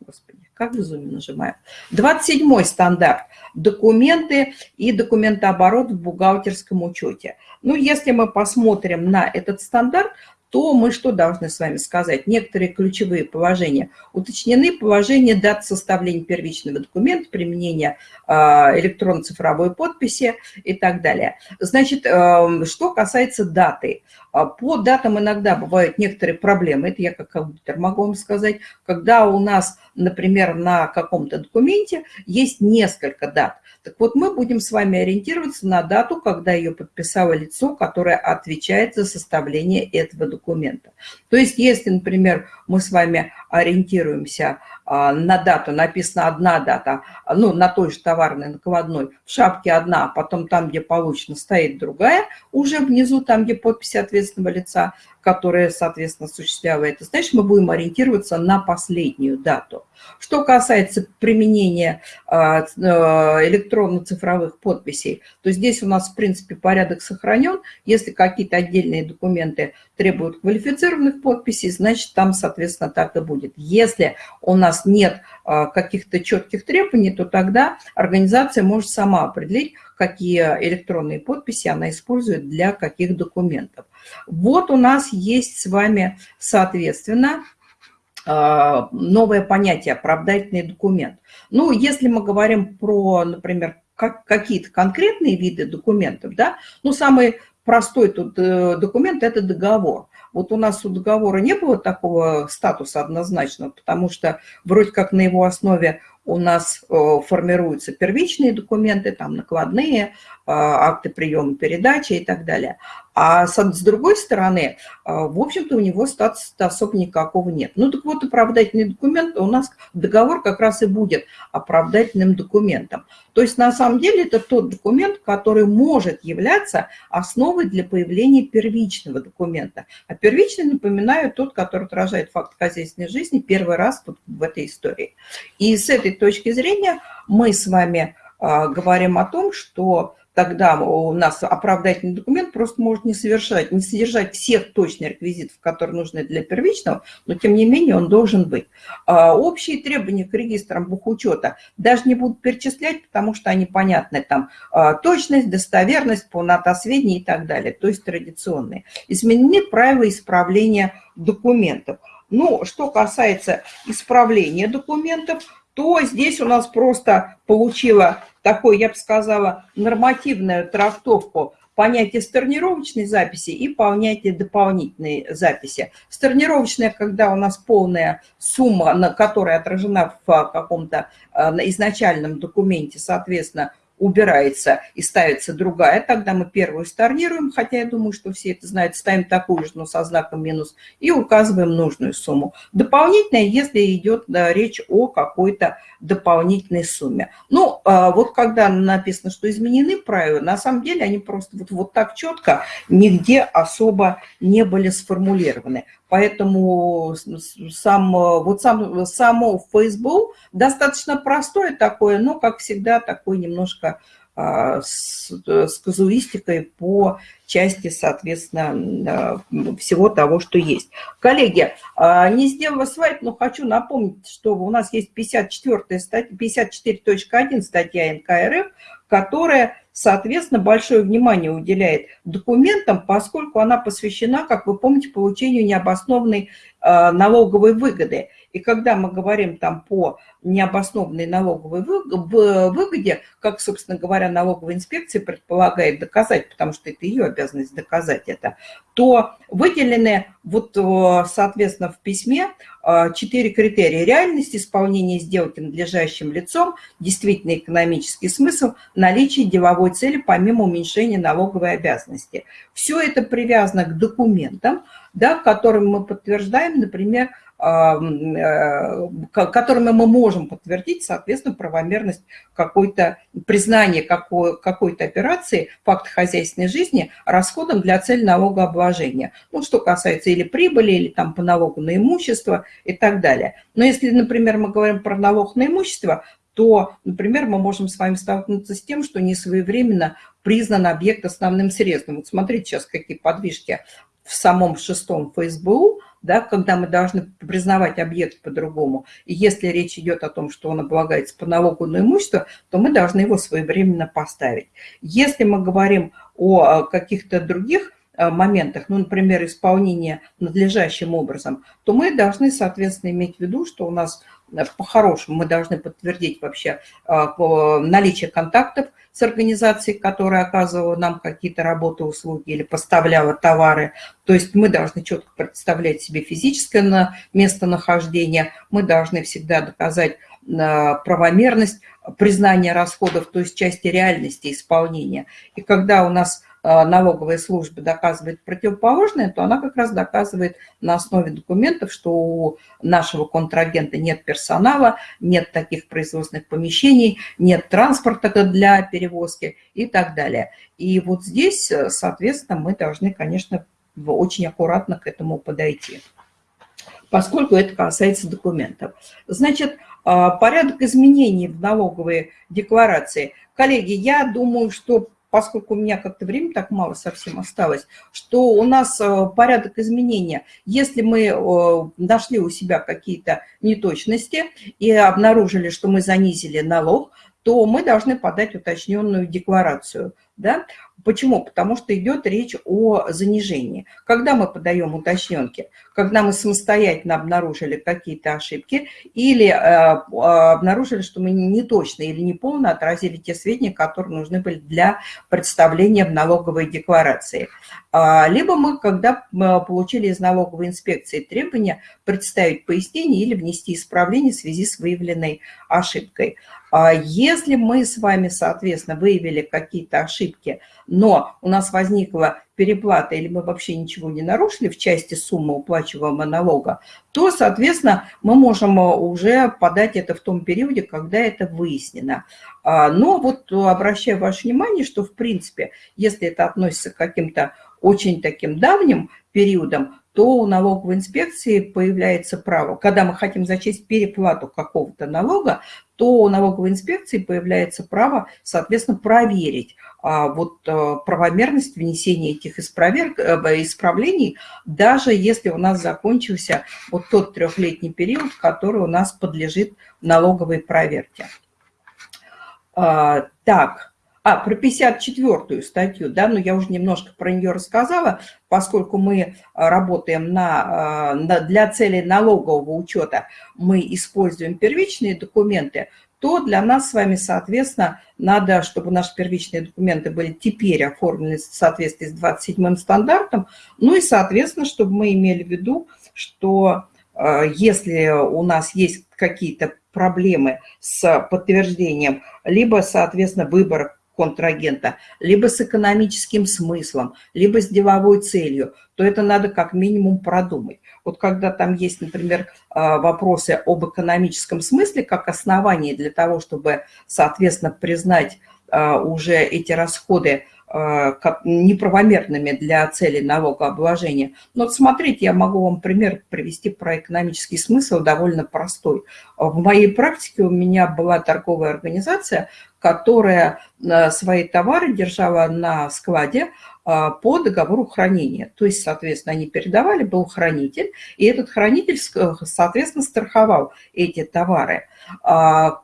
Господи, как в зуме нажимаю. 27 стандарт. Документы и документооборот в бухгалтерском учете. Ну, если мы посмотрим на этот стандарт, то мы что должны с вами сказать? Некоторые ключевые положения уточнены. Положение дат составления первичного документа, применения а, электронно-цифровой подписи и так далее. Значит, эм, что касается даты. А, по датам иногда бывают некоторые проблемы. Это я как компьютер могу вам сказать. Когда у нас, например, на каком-то документе есть несколько дат. Так вот, мы будем с вами ориентироваться на дату, когда ее подписало лицо, которое отвечает за составление этого документа. То есть, если, например, мы с вами ориентируемся на дату, написана одна дата, ну, на той же товарной накладной, в шапке одна, а потом там, где получено, стоит другая, уже внизу, там, где подпись ответственного лица, которая, соответственно, осуществляла это, значит, мы будем ориентироваться на последнюю дату. Что касается применения а, э, электронно-цифровых подписей, то здесь у нас, в принципе, порядок сохранен. Если какие-то отдельные документы требуют квалифицированных подписей, значит, там, соответственно, так и будет. Если у нас нас нет каких-то четких требований, то тогда организация может сама определить, какие электронные подписи она использует для каких документов. Вот у нас есть с вами, соответственно, новое понятие «оправдательный документ». Ну, если мы говорим про, например, как, какие-то конкретные виды документов, да, ну, самый простой тут э, документ – это договор. Вот у нас у договора не было такого статуса однозначного, потому что вроде как на его основе у нас э, формируются первичные документы, там накладные, э, акты приема передачи и так далее. А с другой стороны, э, в общем-то, у него статуса особо никакого нет. Ну так вот, оправдательный документ, у нас договор как раз и будет оправдательным документом. То есть на самом деле это тот документ, который может являться основой для появления первичного документа. А первичный, напоминаю, тот, который отражает факт хозяйственной жизни первый раз вот в этой истории. И с этой точки зрения мы с вами а, говорим о том, что тогда у нас оправдательный документ просто может не, совершать, не содержать всех точных реквизитов, которые нужны для первичного, но тем не менее он должен быть. А, общие требования к регистрам бухучета даже не будут перечислять, потому что они понятны, там а, точность, достоверность, полнота сведений и так далее, то есть традиционные. Изменены правила исправления документов. Ну, что касается исправления документов, то здесь у нас просто получила такой, я бы сказала, нормативную трактовку понятие сторнировочной записи и понятие дополнительной записи. Сторнировочная, когда у нас полная сумма, на которая отражена в каком-то э, изначальном документе, соответственно, убирается и ставится другая, тогда мы первую storнируем, хотя я думаю, что все это знают, ставим такую же, но со знаком минус, и указываем нужную сумму. Дополнительная, если идет да, речь о какой-то дополнительной сумме. Ну, а вот когда написано, что изменены правила, на самом деле они просто вот, вот так четко нигде особо не были сформулированы. Поэтому сам, вот сам, само Facebook достаточно простое такое, но, как всегда, такое немножко а, с, с казуистикой по части, соответственно, всего того, что есть. Коллеги, а, не сделала слайд, но хочу напомнить, что у нас есть 54 статья, 54.1 статья НКРФ, которая соответственно, большое внимание уделяет документам, поскольку она посвящена, как вы помните, получению необоснованной э, налоговой выгоды. И когда мы говорим там по необоснованной налоговой выгоде, как, собственно говоря, налоговая инспекция предполагает доказать, потому что это ее обязанность доказать это, то выделены вот, э, соответственно, в письме э, четыре критерия. Реальность исполнения сделки надлежащим лицом, действительно экономический смысл, наличие деловой цели помимо уменьшения налоговой обязанности. Все это привязано к документам, да, которым мы подтверждаем, например, которыми мы можем подтвердить, соответственно, правомерность какой-то, признание какой-то операции, факта хозяйственной жизни расходом для цели налогообложения. Ну, что касается или прибыли, или там по налогу на имущество и так далее. Но если, например, мы говорим про налог на имущество, то, например, мы можем с вами столкнуться с тем, что не своевременно признан объект основным средством. Вот смотрите сейчас, какие подвижки в самом шестом ФСБУ, да, когда мы должны признавать объект по-другому. И если речь идет о том, что он облагается по налогу на имущество, то мы должны его своевременно поставить. Если мы говорим о каких-то других э, моментах, ну, например, исполнение надлежащим образом, то мы должны, соответственно, иметь в виду, что у нас э, по-хорошему мы должны подтвердить вообще э, наличие контактов с организацией, которая оказывала нам какие-то работы, услуги или поставляла товары. То есть мы должны четко представлять себе физическое местонахождение, мы должны всегда доказать э, правомерность признания расходов, то есть части реальности исполнения. И когда у нас Э, налоговая служба доказывает противоположное, то она как раз доказывает на основе документов, что у нашего контрагента нет персонала, нет таких производственных помещений, нет транспорта для перевозки и так далее. И вот здесь, э, соответственно, мы должны, конечно, очень аккуратно к этому подойти поскольку это касается документов. Значит, э, порядок изменений в налоговой декларации. Коллеги, я думаю, что поскольку у меня как-то время так мало совсем осталось, что у нас э, порядок изменения. Если мы э, нашли у себя какие-то неточности и обнаружили, что мы занизили налог, то мы должны подать уточненную декларацию. Да? Почему? Потому что идет речь о занижении. Когда мы подаем уточненки? Когда мы самостоятельно обнаружили какие-то ошибки или э, обнаружили, что мы не точно или неполно отразили те сведения, которые нужны были для представления в налоговой декларации. А, либо мы, когда получили из налоговой инспекции требования, представить пояснение или внести исправление в связи с выявленной ошибкой. А если мы с вами, соответственно, выявили какие-то ошибки, но у нас возникла переплата или мы вообще ничего не нарушили в части суммы уплачиваемого налога, то, соответственно, мы можем уже подать это в том периоде, когда это выяснено. А, но вот обращаю ваше внимание, что, в принципе, если это относится к каким-то очень таким давним периодам, то у налоговой инспекции появляется право, когда мы хотим зачесть переплату какого-то налога, то у налоговой инспекции появляется право, соответственно, проверить а, вот а, правомерность внесения этих исправер... Э, исправлений, даже если у нас закончился вот тот трехлетний период, который у нас подлежит налоговой проверке. А, так, а, про 54-ю статью, да, но я уже немножко про нее рассказала, поскольку мы а, работаем на, а, на, для целей налогового учета, мы используем первичные документы, то для нас с вами, соответственно, надо, чтобы наши первичные документы были теперь оформлены в соответствии с 27-м стандартом, ну и, соответственно, чтобы мы имели в виду, что а, если у нас есть какие-то проблемы с подтверждением, либо, соответственно, выбор контрагента, либо с экономическим смыслом, либо с деловой целью, то это надо как минимум продумать. Вот когда там есть, например, а, вопросы об экономическом смысле как основании для того, чтобы, соответственно, признать а, уже эти расходы Э, неправомерными для целей налогообложения. Но вот смотрите, я могу вам пример привести про экономический смысл, довольно простой. В моей практике у меня была торговая организация, которая э, свои товары держала на складе э, по договору хранения. То есть, соответственно, они передавали, был хранитель, и этот хранитель, соответственно, страховал эти товары. А,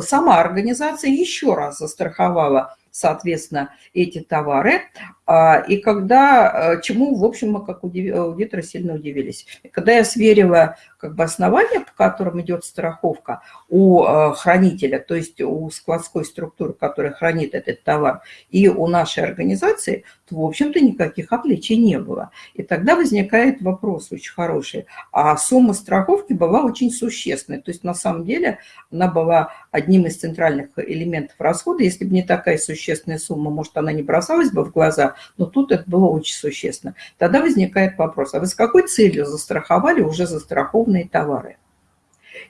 сама организация еще раз застраховала соответственно, эти товары. А, и когда, э, чему, в общем, мы как аудиторы сильно удивились. Когда я сверила как бы основания, по которым идет страховка у э, хранителя, то есть у складской структуры, которая хранит этот товар, и у нашей организации, то, в общем-то, никаких отличий не было. И тогда возникает вопрос очень хороший. А сумма страховки была очень существенной. То есть, на самом деле, она была одним из центральных элементов расхода. Если бы не такая существенная сумма, может, она не бросалась бы в глаза, но тут это было очень существенно. Тогда возникает вопрос, а вы с какой целью застраховали уже застрахованные товары?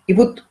И вот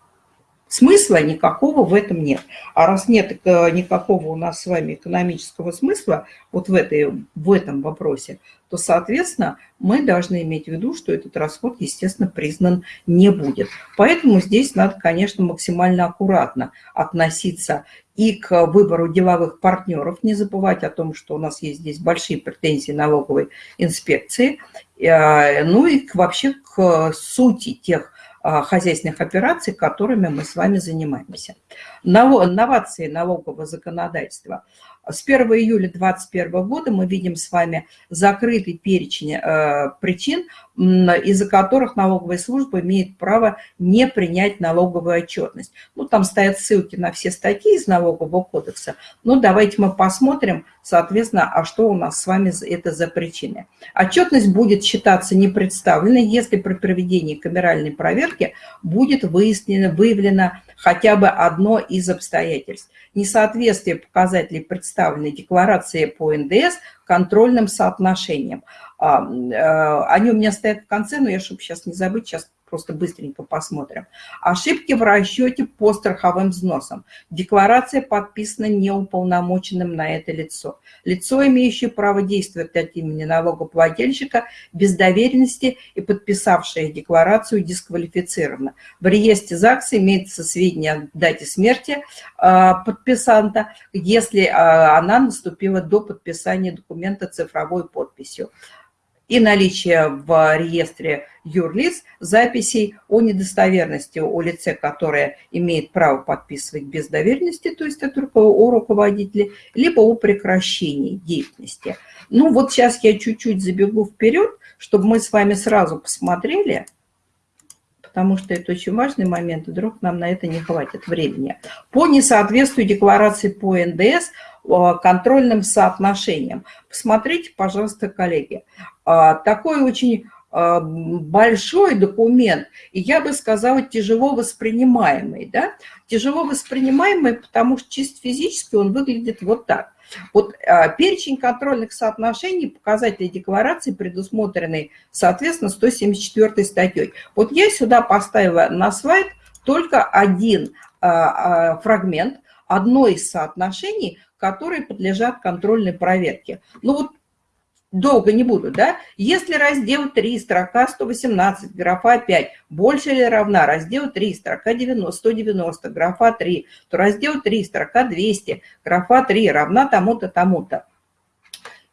смысла никакого в этом нет. А раз нет э, никакого у нас с вами экономического смысла вот в, этой, в этом вопросе, то, соответственно, мы должны иметь в виду, что этот расход, естественно, признан не будет. Поэтому здесь надо, конечно, максимально аккуратно относиться и к выбору деловых партнеров, не забывать о том, что у нас есть здесь большие претензии налоговой инспекции, э, ну и вообще к сути тех хозяйственных операций, которыми мы с вами занимаемся. Новации налогового законодательства – с 1 июля 2021 года мы видим с вами закрытый перечень э, причин, из-за которых налоговая служба имеет право не принять налоговую отчетность. Ну, там стоят ссылки на все статьи из налогового кодекса. Ну, давайте мы посмотрим, соответственно, а что у нас с вами это за причины. Отчетность будет считаться непредставленной, если при проведении камеральной проверки будет выяснено, выявлено хотя бы одно из обстоятельств. Несоответствие показателей представленной декларации по НДС контрольным соотношением. А, э, они у меня стоят в конце, но я, чтобы сейчас не забыть, сейчас просто быстренько посмотрим. Ошибки в расчете по страховым взносам. Декларация подписана неуполномоченным на это лицо. Лицо, имеющее право действовать от имени налогоплательщика без доверенности и подписавшее декларацию дисквалифицировано. В реестре ЗАГС имеется сведения о дате смерти э, подписанта, если э, она наступила до подписания документа цифровой подписью и наличие в реестре юрлиц записей о недостоверности о лице, которое имеет право подписывать без доверенности, то есть это о руководителе, либо о прекращении деятельности. Ну вот сейчас я чуть-чуть забегу вперед, чтобы мы с вами сразу посмотрели, потому что это очень важный момент, вдруг нам на это не хватит времени. По несоответствию декларации по НДС контрольным соотношениям. Посмотрите, пожалуйста, коллеги. А, такой очень а, большой документ, и я бы сказала, тяжело воспринимаемый. Да? Тяжело воспринимаемый, потому что чисто физически он выглядит вот так. Вот а, перечень контрольных соотношений, показателей декларации, предусмотренный, соответственно, 174 статьей. Вот я сюда поставила на слайд только один фрагмент, одно из соотношений, которые подлежат контрольной проверке. Ну вот долго не буду, да? Если раздел 3, строка 118, графа 5, больше или равна раздел 3, строка 90, 190, графа 3, то раздел 3, строка 200, графа 3 равна тому-то, тому-то.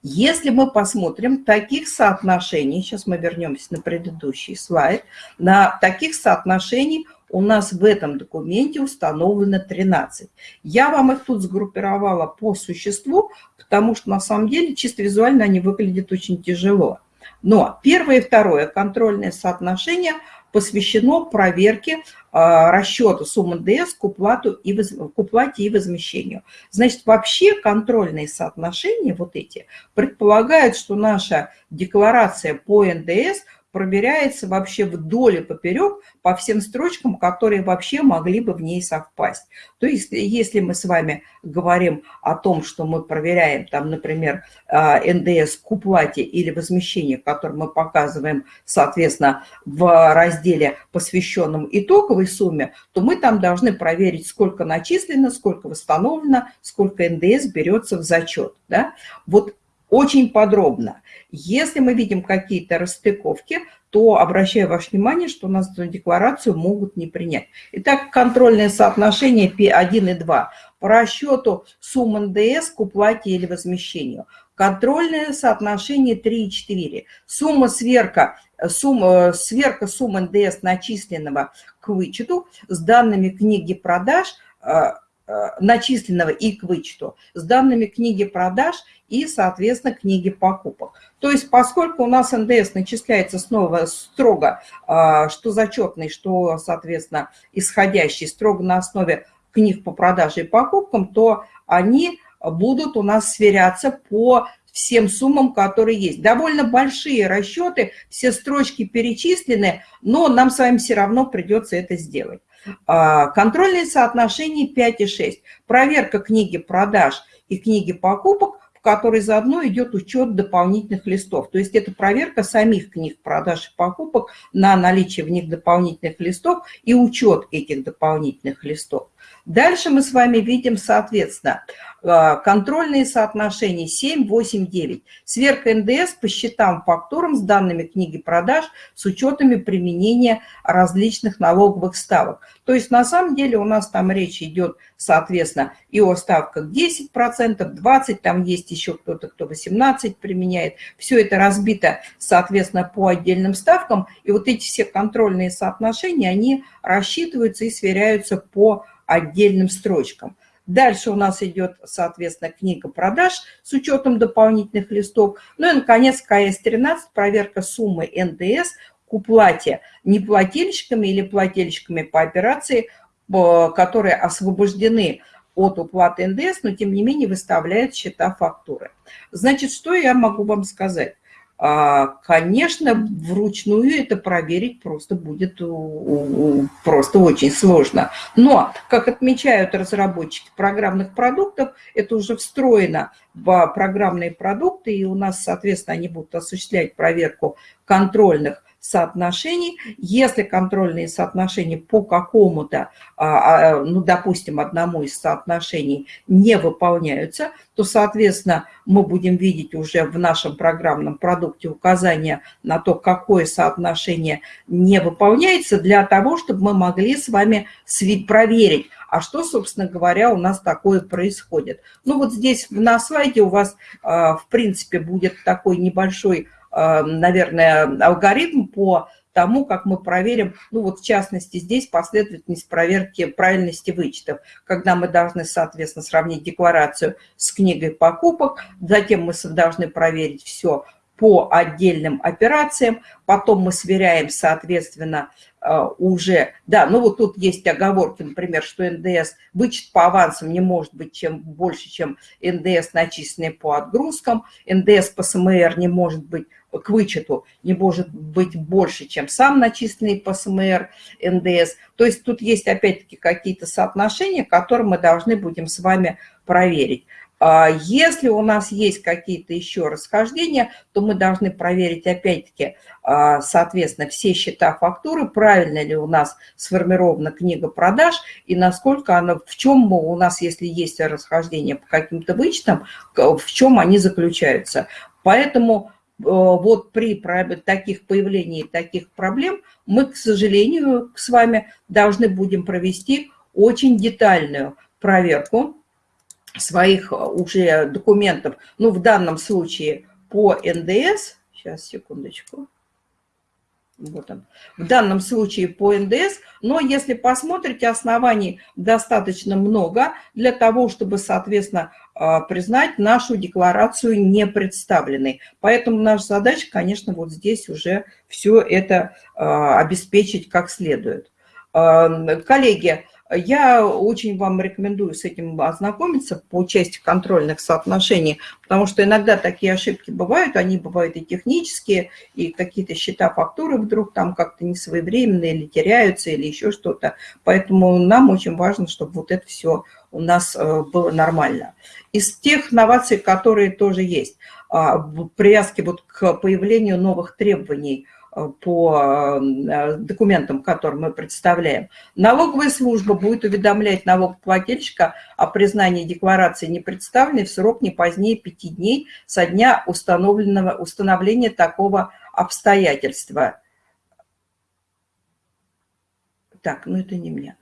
Если мы посмотрим таких соотношений, сейчас мы вернемся на предыдущий слайд, на таких соотношений у нас в этом документе установлено 13. Я вам их тут сгруппировала по существу, потому что на самом деле чисто визуально они выглядят очень тяжело. Но первое и второе контрольное соотношение посвящено проверке э, расчета суммы НДС к, уплату и воз, к уплате и возмещению. Значит, вообще контрольные соотношения вот эти предполагают, что наша декларация по НДС – проверяется вообще вдоль и поперек по всем строчкам, которые вообще могли бы в ней совпасть. То есть если мы с вами говорим о том, что мы проверяем, там, например, а, НДС к уплате или возмещению, который мы показываем, соответственно, в разделе, посвященном итоговой сумме, то мы там должны проверить, сколько начислено, сколько восстановлено, сколько НДС берется в зачет. Да? Вот очень подробно. Если мы видим какие-то расстыковки, то обращаю ваше внимание, что у нас эту декларацию могут не принять. Итак, контрольное соотношение P1 и 2 по расчету сумм НДС к уплате или возмещению. Контрольное соотношение 3 и 4. Сумма сверка, сумма, сверка суммы НДС начисленного к вычету с данными книги продаж Э, начисленного и к вычету с данными книги продаж и, соответственно, книги покупок. То есть, поскольку у нас НДС начисляется снова строго, э, что зачетный, что, соответственно, исходящий строго на основе книг по продаже и покупкам, то они будут у нас сверяться по всем суммам, которые есть. Довольно большие расчеты, все строчки перечислены, но нам с вами все равно придется это сделать. А, контрольные соотношения 5 и 6. Проверка книги продаж и книги покупок, которой заодно идет учет дополнительных листов. То есть это проверка самих книг продаж и покупок на наличие в них дополнительных листов и учет этих дополнительных листов. Дальше мы с вами видим, соответственно, а, контрольные соотношения 7, 8, 9. Сверка НДС по счетам, фактурам с данными книги продаж с учетами применения различных налоговых ставок. То есть на самом деле у нас там речь идет, соответственно, и о ставках 10%, 20%, там есть еще кто-то, кто 18% применяет. Все это разбито, соответственно, по отдельным ставкам. И вот эти все контрольные соотношения, они рассчитываются и сверяются по отдельным строчкам. Дальше у нас идет, соответственно, книга продаж с учетом дополнительных листов. Ну и, наконец, КС-13, проверка суммы НДС к уплате неплательщиками или плательщиками по операции, э, которые освобождены от уплаты НДС, но тем не менее выставляют счета фактуры. Значит, что я могу вам сказать? А, конечно, вручную это проверить просто будет просто очень сложно. Но, как отмечают разработчики программных продуктов, это уже встроено в программные продукты, и у нас, соответственно, они будут осуществлять проверку контрольных соотношений. Если контрольные соотношения по какому-то, а, а, ну, допустим, одному из соотношений не выполняются, то, соответственно, мы будем видеть уже в нашем программном продукте указания на то, какое соотношение не выполняется, для того, чтобы мы могли с вами проверить, а что, собственно говоря, у нас такое происходит. Ну вот здесь на слайде у вас, а, в принципе, будет такой небольшой, а, наверное, алгоритм по тому, как мы проверим, ну вот в частности здесь последовательность проверки правильности вычетов, когда мы должны, соответственно, сравнить декларацию с книгой покупок, затем мы должны проверить все по отдельным операциям, потом мы сверяем, соответственно, э, уже, да, ну вот тут есть оговорки, например, что НДС, вычет по авансам не может быть чем больше, чем НДС, начисленный по отгрузкам, НДС по СМР не может быть к вычету не может быть больше, чем сам начисленный по СМР НДС. То есть тут есть опять-таки какие-то соотношения, которые мы должны будем с вами проверить. А если у нас есть какие-то еще расхождения, то мы должны проверить опять-таки, а, соответственно, все счета фактуры, правильно ли у нас сформирована книга продаж и насколько она, в чем у нас, если есть расхождения по каким-то вычетам, в чем они заключаются. Поэтому э, вот при таких появлении таких проблем мы, к сожалению, с вами должны будем провести очень детальную проверку своих э, уже документов, ну, в данном случае по НДС, сейчас, секундочку, вот он, в данном случае по НДС, но если посмотрите, оснований достаточно много для того, чтобы, соответственно, э, признать нашу декларацию не представленной. Поэтому наша задача, конечно, вот здесь уже все это э, обеспечить как следует. Коллеги, я очень вам рекомендую с этим ознакомиться по части контрольных соотношений, потому что иногда такие ошибки бывают, они бывают и технические, и какие-то счета фактуры вдруг там как-то не своевременные или теряются, или еще что-то. Поэтому нам очень важно, чтобы вот это все у нас э, было нормально. Из тех новаций, которые тоже есть, а, в привязке вот к появлению новых требований – по э, документам, которые мы представляем. Налоговая служба будет уведомлять налогоплательщика о признании декларации не представленной в срок не позднее пяти дней со дня установленного, установления такого обстоятельства. Так, ну это не мне.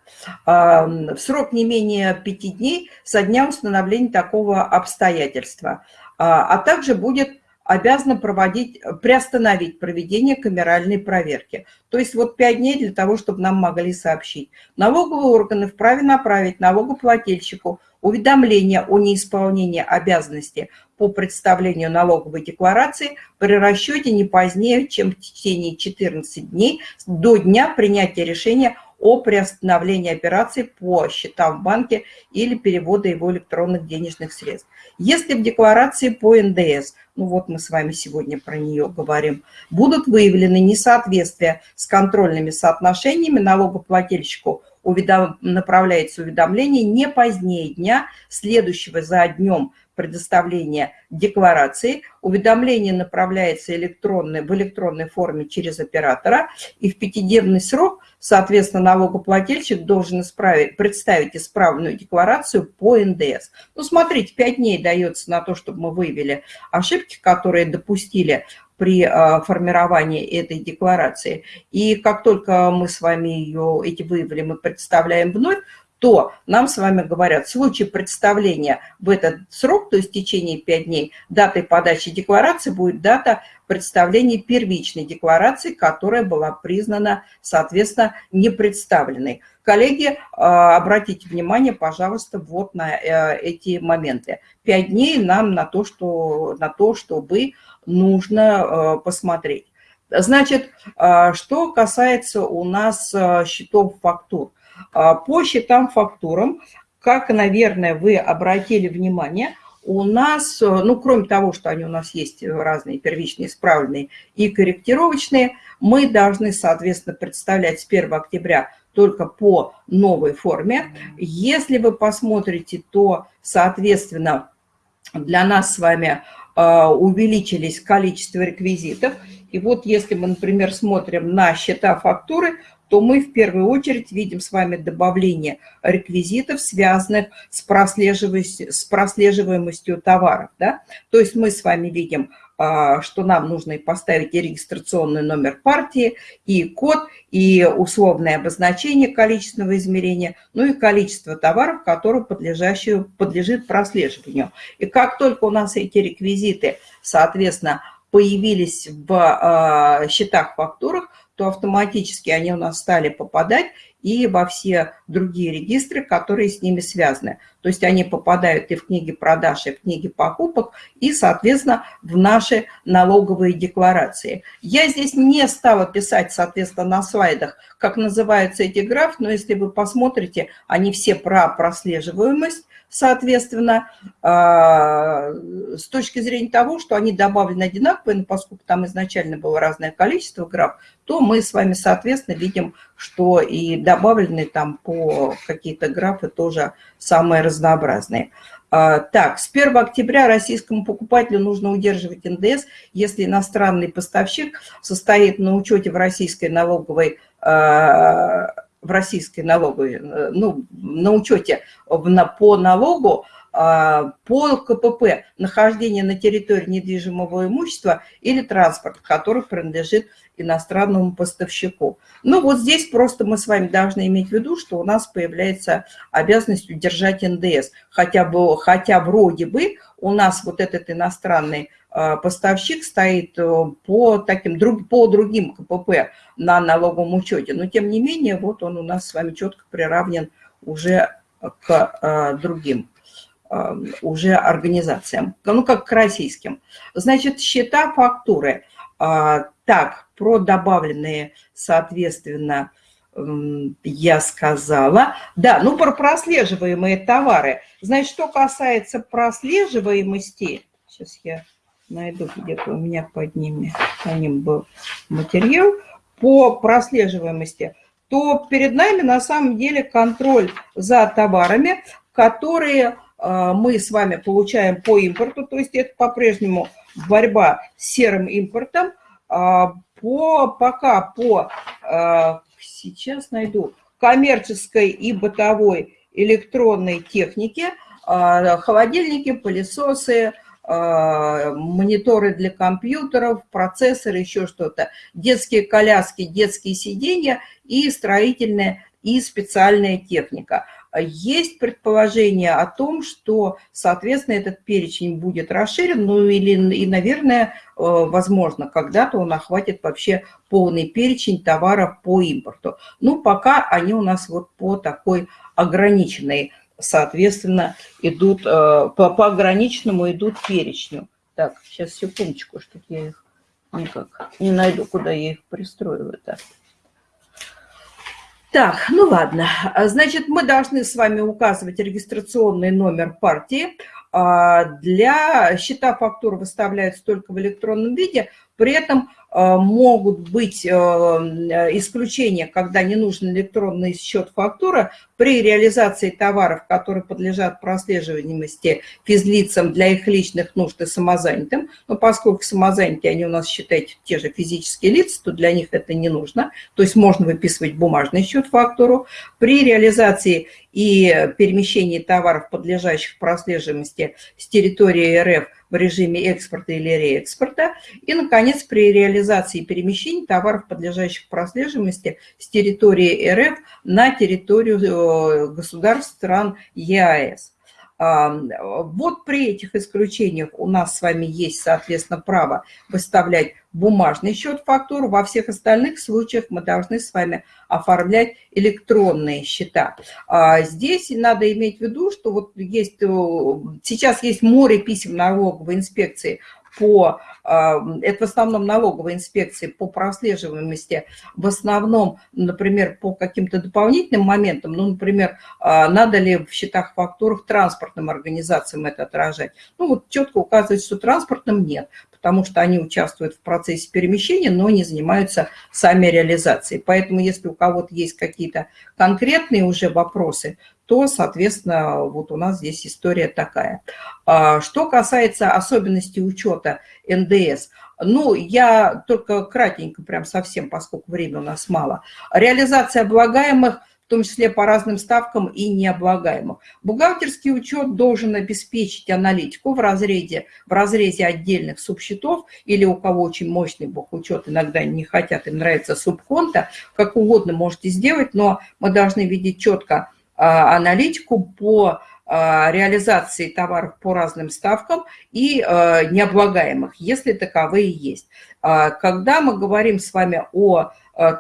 А, в срок не менее пяти дней со дня установления такого обстоятельства. А, а также будет обязана проводить, приостановить проведение камеральной проверки. То есть вот 5 дней для того, чтобы нам могли сообщить. Налоговые органы вправе направить налогоплательщику уведомление о неисполнении обязанности по представлению налоговой декларации при расчете не позднее, чем в течение 14 дней до дня принятия решения приостановлении операции по счетам в банке или перевода его электронных денежных средств. Если в декларации по НДС, ну вот мы с вами сегодня про нее говорим, будут выявлены несоответствия с контрольными соотношениями, налогоплательщику уведом... направляется уведомление не позднее дня, следующего за днем предоставления декларации. Уведомление направляется электронной, в электронной форме через оператора, и в пятидневный срок, соответственно, налогоплательщик должен исправить, представить исправленную декларацию по НДС. Ну, смотрите, 5 дней дается на то, чтобы мы выявили ошибки, которые допустили при а, формировании этой декларации. И как только мы с вами ее, эти выявили, мы представляем вновь, то нам с вами говорят, в случае представления в этот срок, то есть в течение 5 дней, датой подачи декларации будет дата представления первичной декларации, которая была признана, соответственно, непредставленной. Коллеги, а, обратите внимание, пожалуйста, вот на э, эти моменты. 5 дней нам на то, что, на то чтобы нужно э, посмотреть. Значит, что касается у нас э, счетов фактур. А, по счетам фактурам, как, наверное, вы обратили внимание, у нас, э, ну, кроме того, что они у нас есть разные первичные, исправленные и корректировочные, мы должны, соответственно, представлять с 1 октября только по новой форме. Если вы посмотрите, то, соответственно, для нас с вами э, увеличились количество реквизитов, И вот если мы, например, смотрим на счета фактуры, то мы в первую очередь видим с вами добавление реквизитов, связанных с прослеживаемостью, с прослеживаемостью товаров. Да? То есть мы с вами видим, а, что нам нужно поставить и регистрационный номер партии, и код, и условное обозначение количественного измерения, ну и количество товаров, которые подлежит прослеживанию. И как только у нас эти реквизиты, соответственно, появились в а, счетах фактурах, то автоматически они у нас стали попадать и во все другие регистры, которые с ними связаны. То есть они попадают и в книги продаж, и в книги покупок, и, соответственно, в наши налоговые декларации. Я здесь не стала писать, соответственно, на слайдах, как называются эти графы, но если вы посмотрите, они все про прослеживаемость, соответственно, а, с точки зрения того, что они добавлены одинаковые, но поскольку там изначально было разное количество граф, то мы с вами, соответственно, видим, что и добавлены там по какие-то графы тоже самые разнообразные. А, так, с 1 октября российскому покупателю нужно удерживать НДС, если иностранный поставщик состоит на учете в российской налоговой а, в российской налоговой, э, ну, на учете по налогу по КПП нахождение на территории недвижимого имущества или транспорт, который принадлежит иностранному поставщику. Ну вот здесь просто мы с вами должны иметь в виду, что у нас появляется обязанность удержать НДС. Хотя, бы, хотя вроде бы у нас вот этот иностранный а, поставщик стоит э, по, таким, по другим КПП на налоговом учете, но тем не менее вот он у нас с вами четко приравнен уже к а, другим уже организациям, ну, как к российским. Значит, счета, фактуры. А, так, про добавленные, соответственно, я сказала. Да, ну, про прослеживаемые товары. Значит, что касается прослеживаемости, сейчас я найду где-то у меня под ними, по ним был материал, по прослеживаемости, то перед нами на самом деле контроль за товарами, которые мы с вами получаем по импорту, то есть это по-прежнему борьба с серым импортом, а, по, пока по, а, сейчас найду, коммерческой и бытовой электронной технике, холодильники, пылесосы, мониторы для компьютеров, процессоры, еще что-то, детские коляски, детские сиденья и строительная и специальная техника – есть предположение о том, что, соответственно, этот перечень будет расширен, ну или, и, наверное, э, возможно, когда-то он охватит вообще полный перечень товаров по импорту. Ну, пока они у нас вот по такой ограниченной, соответственно, идут, э, по, по ограниченному идут перечню. Так, сейчас секундочку, что я их никак не найду, куда я их пристроила-то. Так, ну ладно. А, значит, мы должны с вами указывать регистрационный номер партии. А, для счета фактур выставляются только в электронном виде. При этом Э, могут быть э, исключения, когда не нужен электронный счет фактура при реализации товаров, которые подлежат прослеживаемости физлицам для их личных нужд и самозанятым. Но поскольку самозанятые, они у нас, считайте, те же физические лица, то для них это не нужно. То есть можно выписывать бумажный счет фактуру. При реализации и перемещении товаров, подлежащих прослеживаемости с территории РФ – в режиме экспорта или реэкспорта. И, наконец, при реализации перемещения товаров, подлежащих прослеживаемости с территории РФ на территорию государств стран ЕАЭС. Вот при этих исключениях у нас с вами есть, соответственно, право выставлять бумажный счет фактуру. Во всех остальных случаях мы должны с вами оформлять электронные счета. А здесь надо иметь в виду, что вот есть, э, сейчас есть море писем налоговой инспекции по, это в основном налоговой инспекции по прослеживаемости, в основном, например, по каким-то дополнительным моментам, ну, например, а, надо ли в счетах фактурах транспортным организациям это отражать. Ну, вот четко указывать, что транспортным нет, потому что они участвуют в процессе перемещения, но не занимаются сами реализацией. Поэтому если у кого-то есть какие-то конкретные уже вопросы, то, соответственно, вот у нас здесь история такая. А, что касается особенностей учета НДС, Ну, я только кратенько, прям совсем, поскольку время у нас мало. Реализация облагаемых том числе по разным ставкам и необлагаемых. Бухгалтерский учет должен обеспечить аналитику в разрезе, в разрезе отдельных субсчетов или у кого очень мощный бухучет, иногда не хотят, им нравится субконта, как угодно можете сделать, но мы должны видеть четко а, аналитику по а, реализации товаров по разным ставкам и а, необлагаемых, если таковые есть. Когда мы говорим с вами о о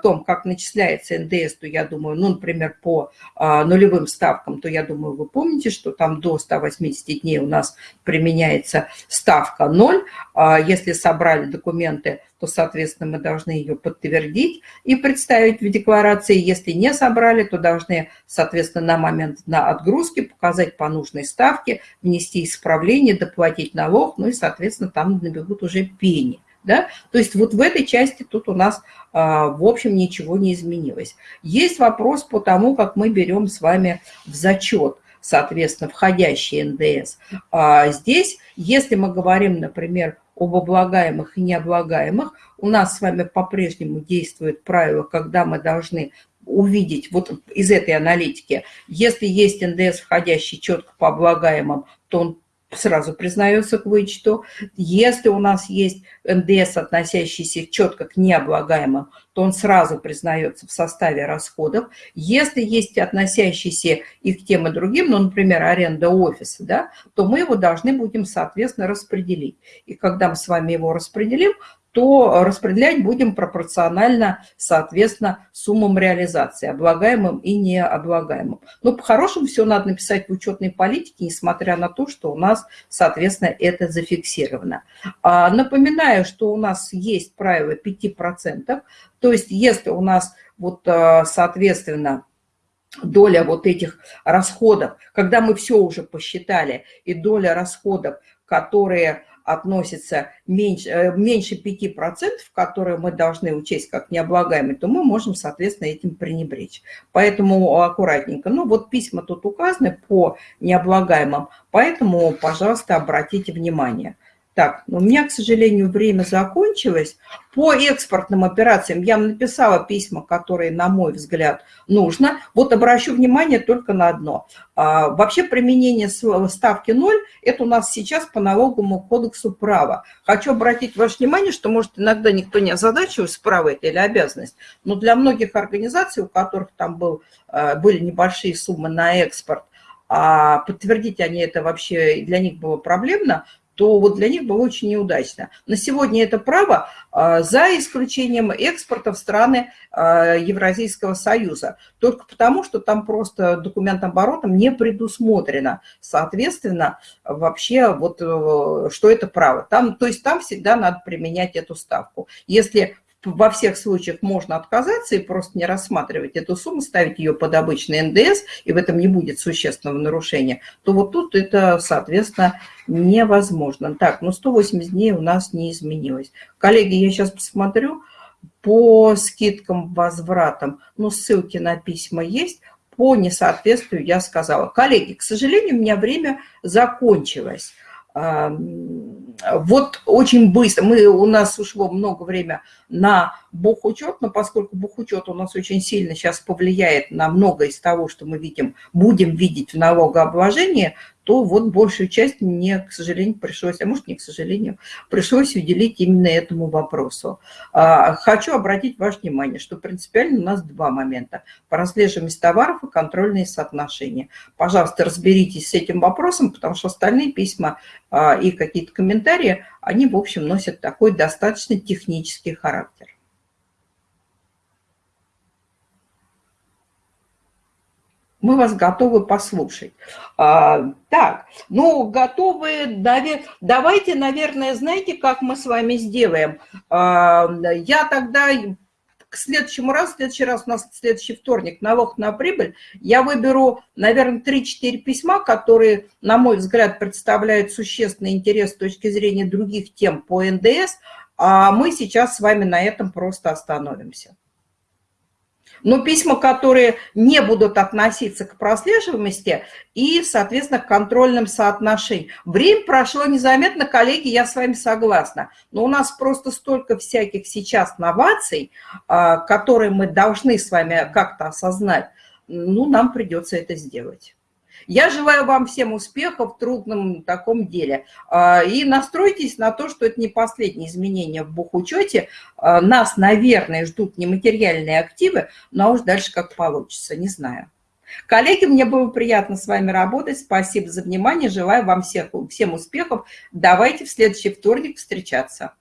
том, как начисляется НДС, то я думаю, ну, например, по а, нулевым ставкам, то я думаю, вы помните, что там до 180 дней у нас применяется ставка 0. А если собрали документы, то, соответственно, мы должны ее подтвердить и представить в декларации. Если не собрали, то должны, соответственно, на момент на отгрузки показать по нужной ставке, внести исправление, доплатить налог, ну и, соответственно, там набегут уже пени. Да? То есть вот в этой части тут у нас, а, в общем, ничего не изменилось. Есть вопрос по тому, как мы берем с вами в зачет, соответственно, входящий НДС. А, здесь, если мы говорим, например, об облагаемых и необлагаемых, у нас с вами по-прежнему действует правило, когда мы должны увидеть вот из этой аналитики, если есть НДС, входящий четко по облагаемым, то он сразу признается к вычету. Если у нас есть НДС, относящийся четко к необлагаемым, то он сразу признается в составе расходов. Если есть относящиеся и к тем и другим, ну, например, аренда офиса, да, то мы его должны будем, соответственно, распределить. И когда мы с вами его распределим, то распределять будем пропорционально, соответственно, суммам реализации, облагаемым и необлагаемым. Но по-хорошему все надо написать в учетной политике, несмотря на то, что у нас, соответственно, это зафиксировано. А, напоминаю, что у нас есть правило 5%, то есть если у нас, вот, а, соответственно, доля вот этих расходов, когда мы все уже посчитали, и доля расходов, которые относится меньше, э, меньше 5%, которые мы должны учесть как необлагаемые, то мы можем, соответственно, этим пренебречь. Поэтому аккуратненько. Ну, вот письма тут указаны по необлагаемым, поэтому, пожалуйста, обратите внимание – так, у меня, к сожалению, время закончилось. По экспортным операциям я написала письма, которые, на мой взгляд, нужно. Вот обращу внимание только на одно. А, вообще применение ставки 0 – это у нас сейчас по налоговому кодексу права. Хочу обратить ваше внимание, что, может, иногда никто не озадачивается, право это или обязанность, но для многих организаций, у которых там был, а, были небольшие суммы на экспорт, а подтвердить они это вообще для них было проблемно, то вот для них было очень неудачно. На сегодня это право а, за исключением экспорта в страны а, Евразийского союза. Только потому, что там просто документооборотом не предусмотрено. Соответственно, вообще вот э, что это право. Там, то есть там всегда надо применять эту ставку. Если во всех случаях можно отказаться и просто не рассматривать эту сумму, ставить ее под обычный НДС, и в этом не будет существенного нарушения, то вот тут это, соответственно, невозможно. Так, ну 180 дней у нас не изменилось. Коллеги, я сейчас посмотрю по скидкам, возвратам. Ну, ссылки на письма есть. По несоответствию я сказала. Коллеги, к сожалению, у меня время закончилось вот очень быстро, мы, у нас ушло много времени на бухучет, но поскольку бухучет у нас очень сильно сейчас повлияет на многое из того, что мы видим, будем видеть в налогообложении, то вот большую часть мне, к сожалению, пришлось, а может не к сожалению, пришлось уделить именно этому вопросу. А, хочу обратить ваше внимание, что принципиально у нас два момента. По разлежимости товаров и контрольные соотношения. Пожалуйста, разберитесь с этим вопросом, потому что остальные письма а, и какие-то комментарии, они, в общем, носят такой достаточно технический характер. Мы вас готовы послушать. А, так, ну, готовы, давайте, наверное, знаете, как мы с вами сделаем? А, я тогда к следующему разу, в следующий раз у нас следующий вторник, налог на прибыль, я выберу, наверное, 3-4 письма, которые, на мой взгляд, представляют существенный интерес с точки зрения других тем по НДС, а мы сейчас с вами на этом просто остановимся. Но письма, которые не будут относиться к прослеживаемости и, соответственно, к контрольным соотношениям. Время прошло незаметно, коллеги, я с вами согласна. Но у нас просто столько всяких сейчас новаций, а, которые мы должны с вами как-то осознать. Ну, нам придется это сделать. Я желаю вам всем успехов в трудном таком деле. А, и настройтесь на то, что это не последние изменения в бухучете. А, нас, наверное, ждут нематериальные активы, но уж дальше как получится, не знаю. Коллеги, мне было приятно с вами работать. Спасибо за внимание. Желаю вам всех, всем успехов. Давайте в следующий вторник встречаться.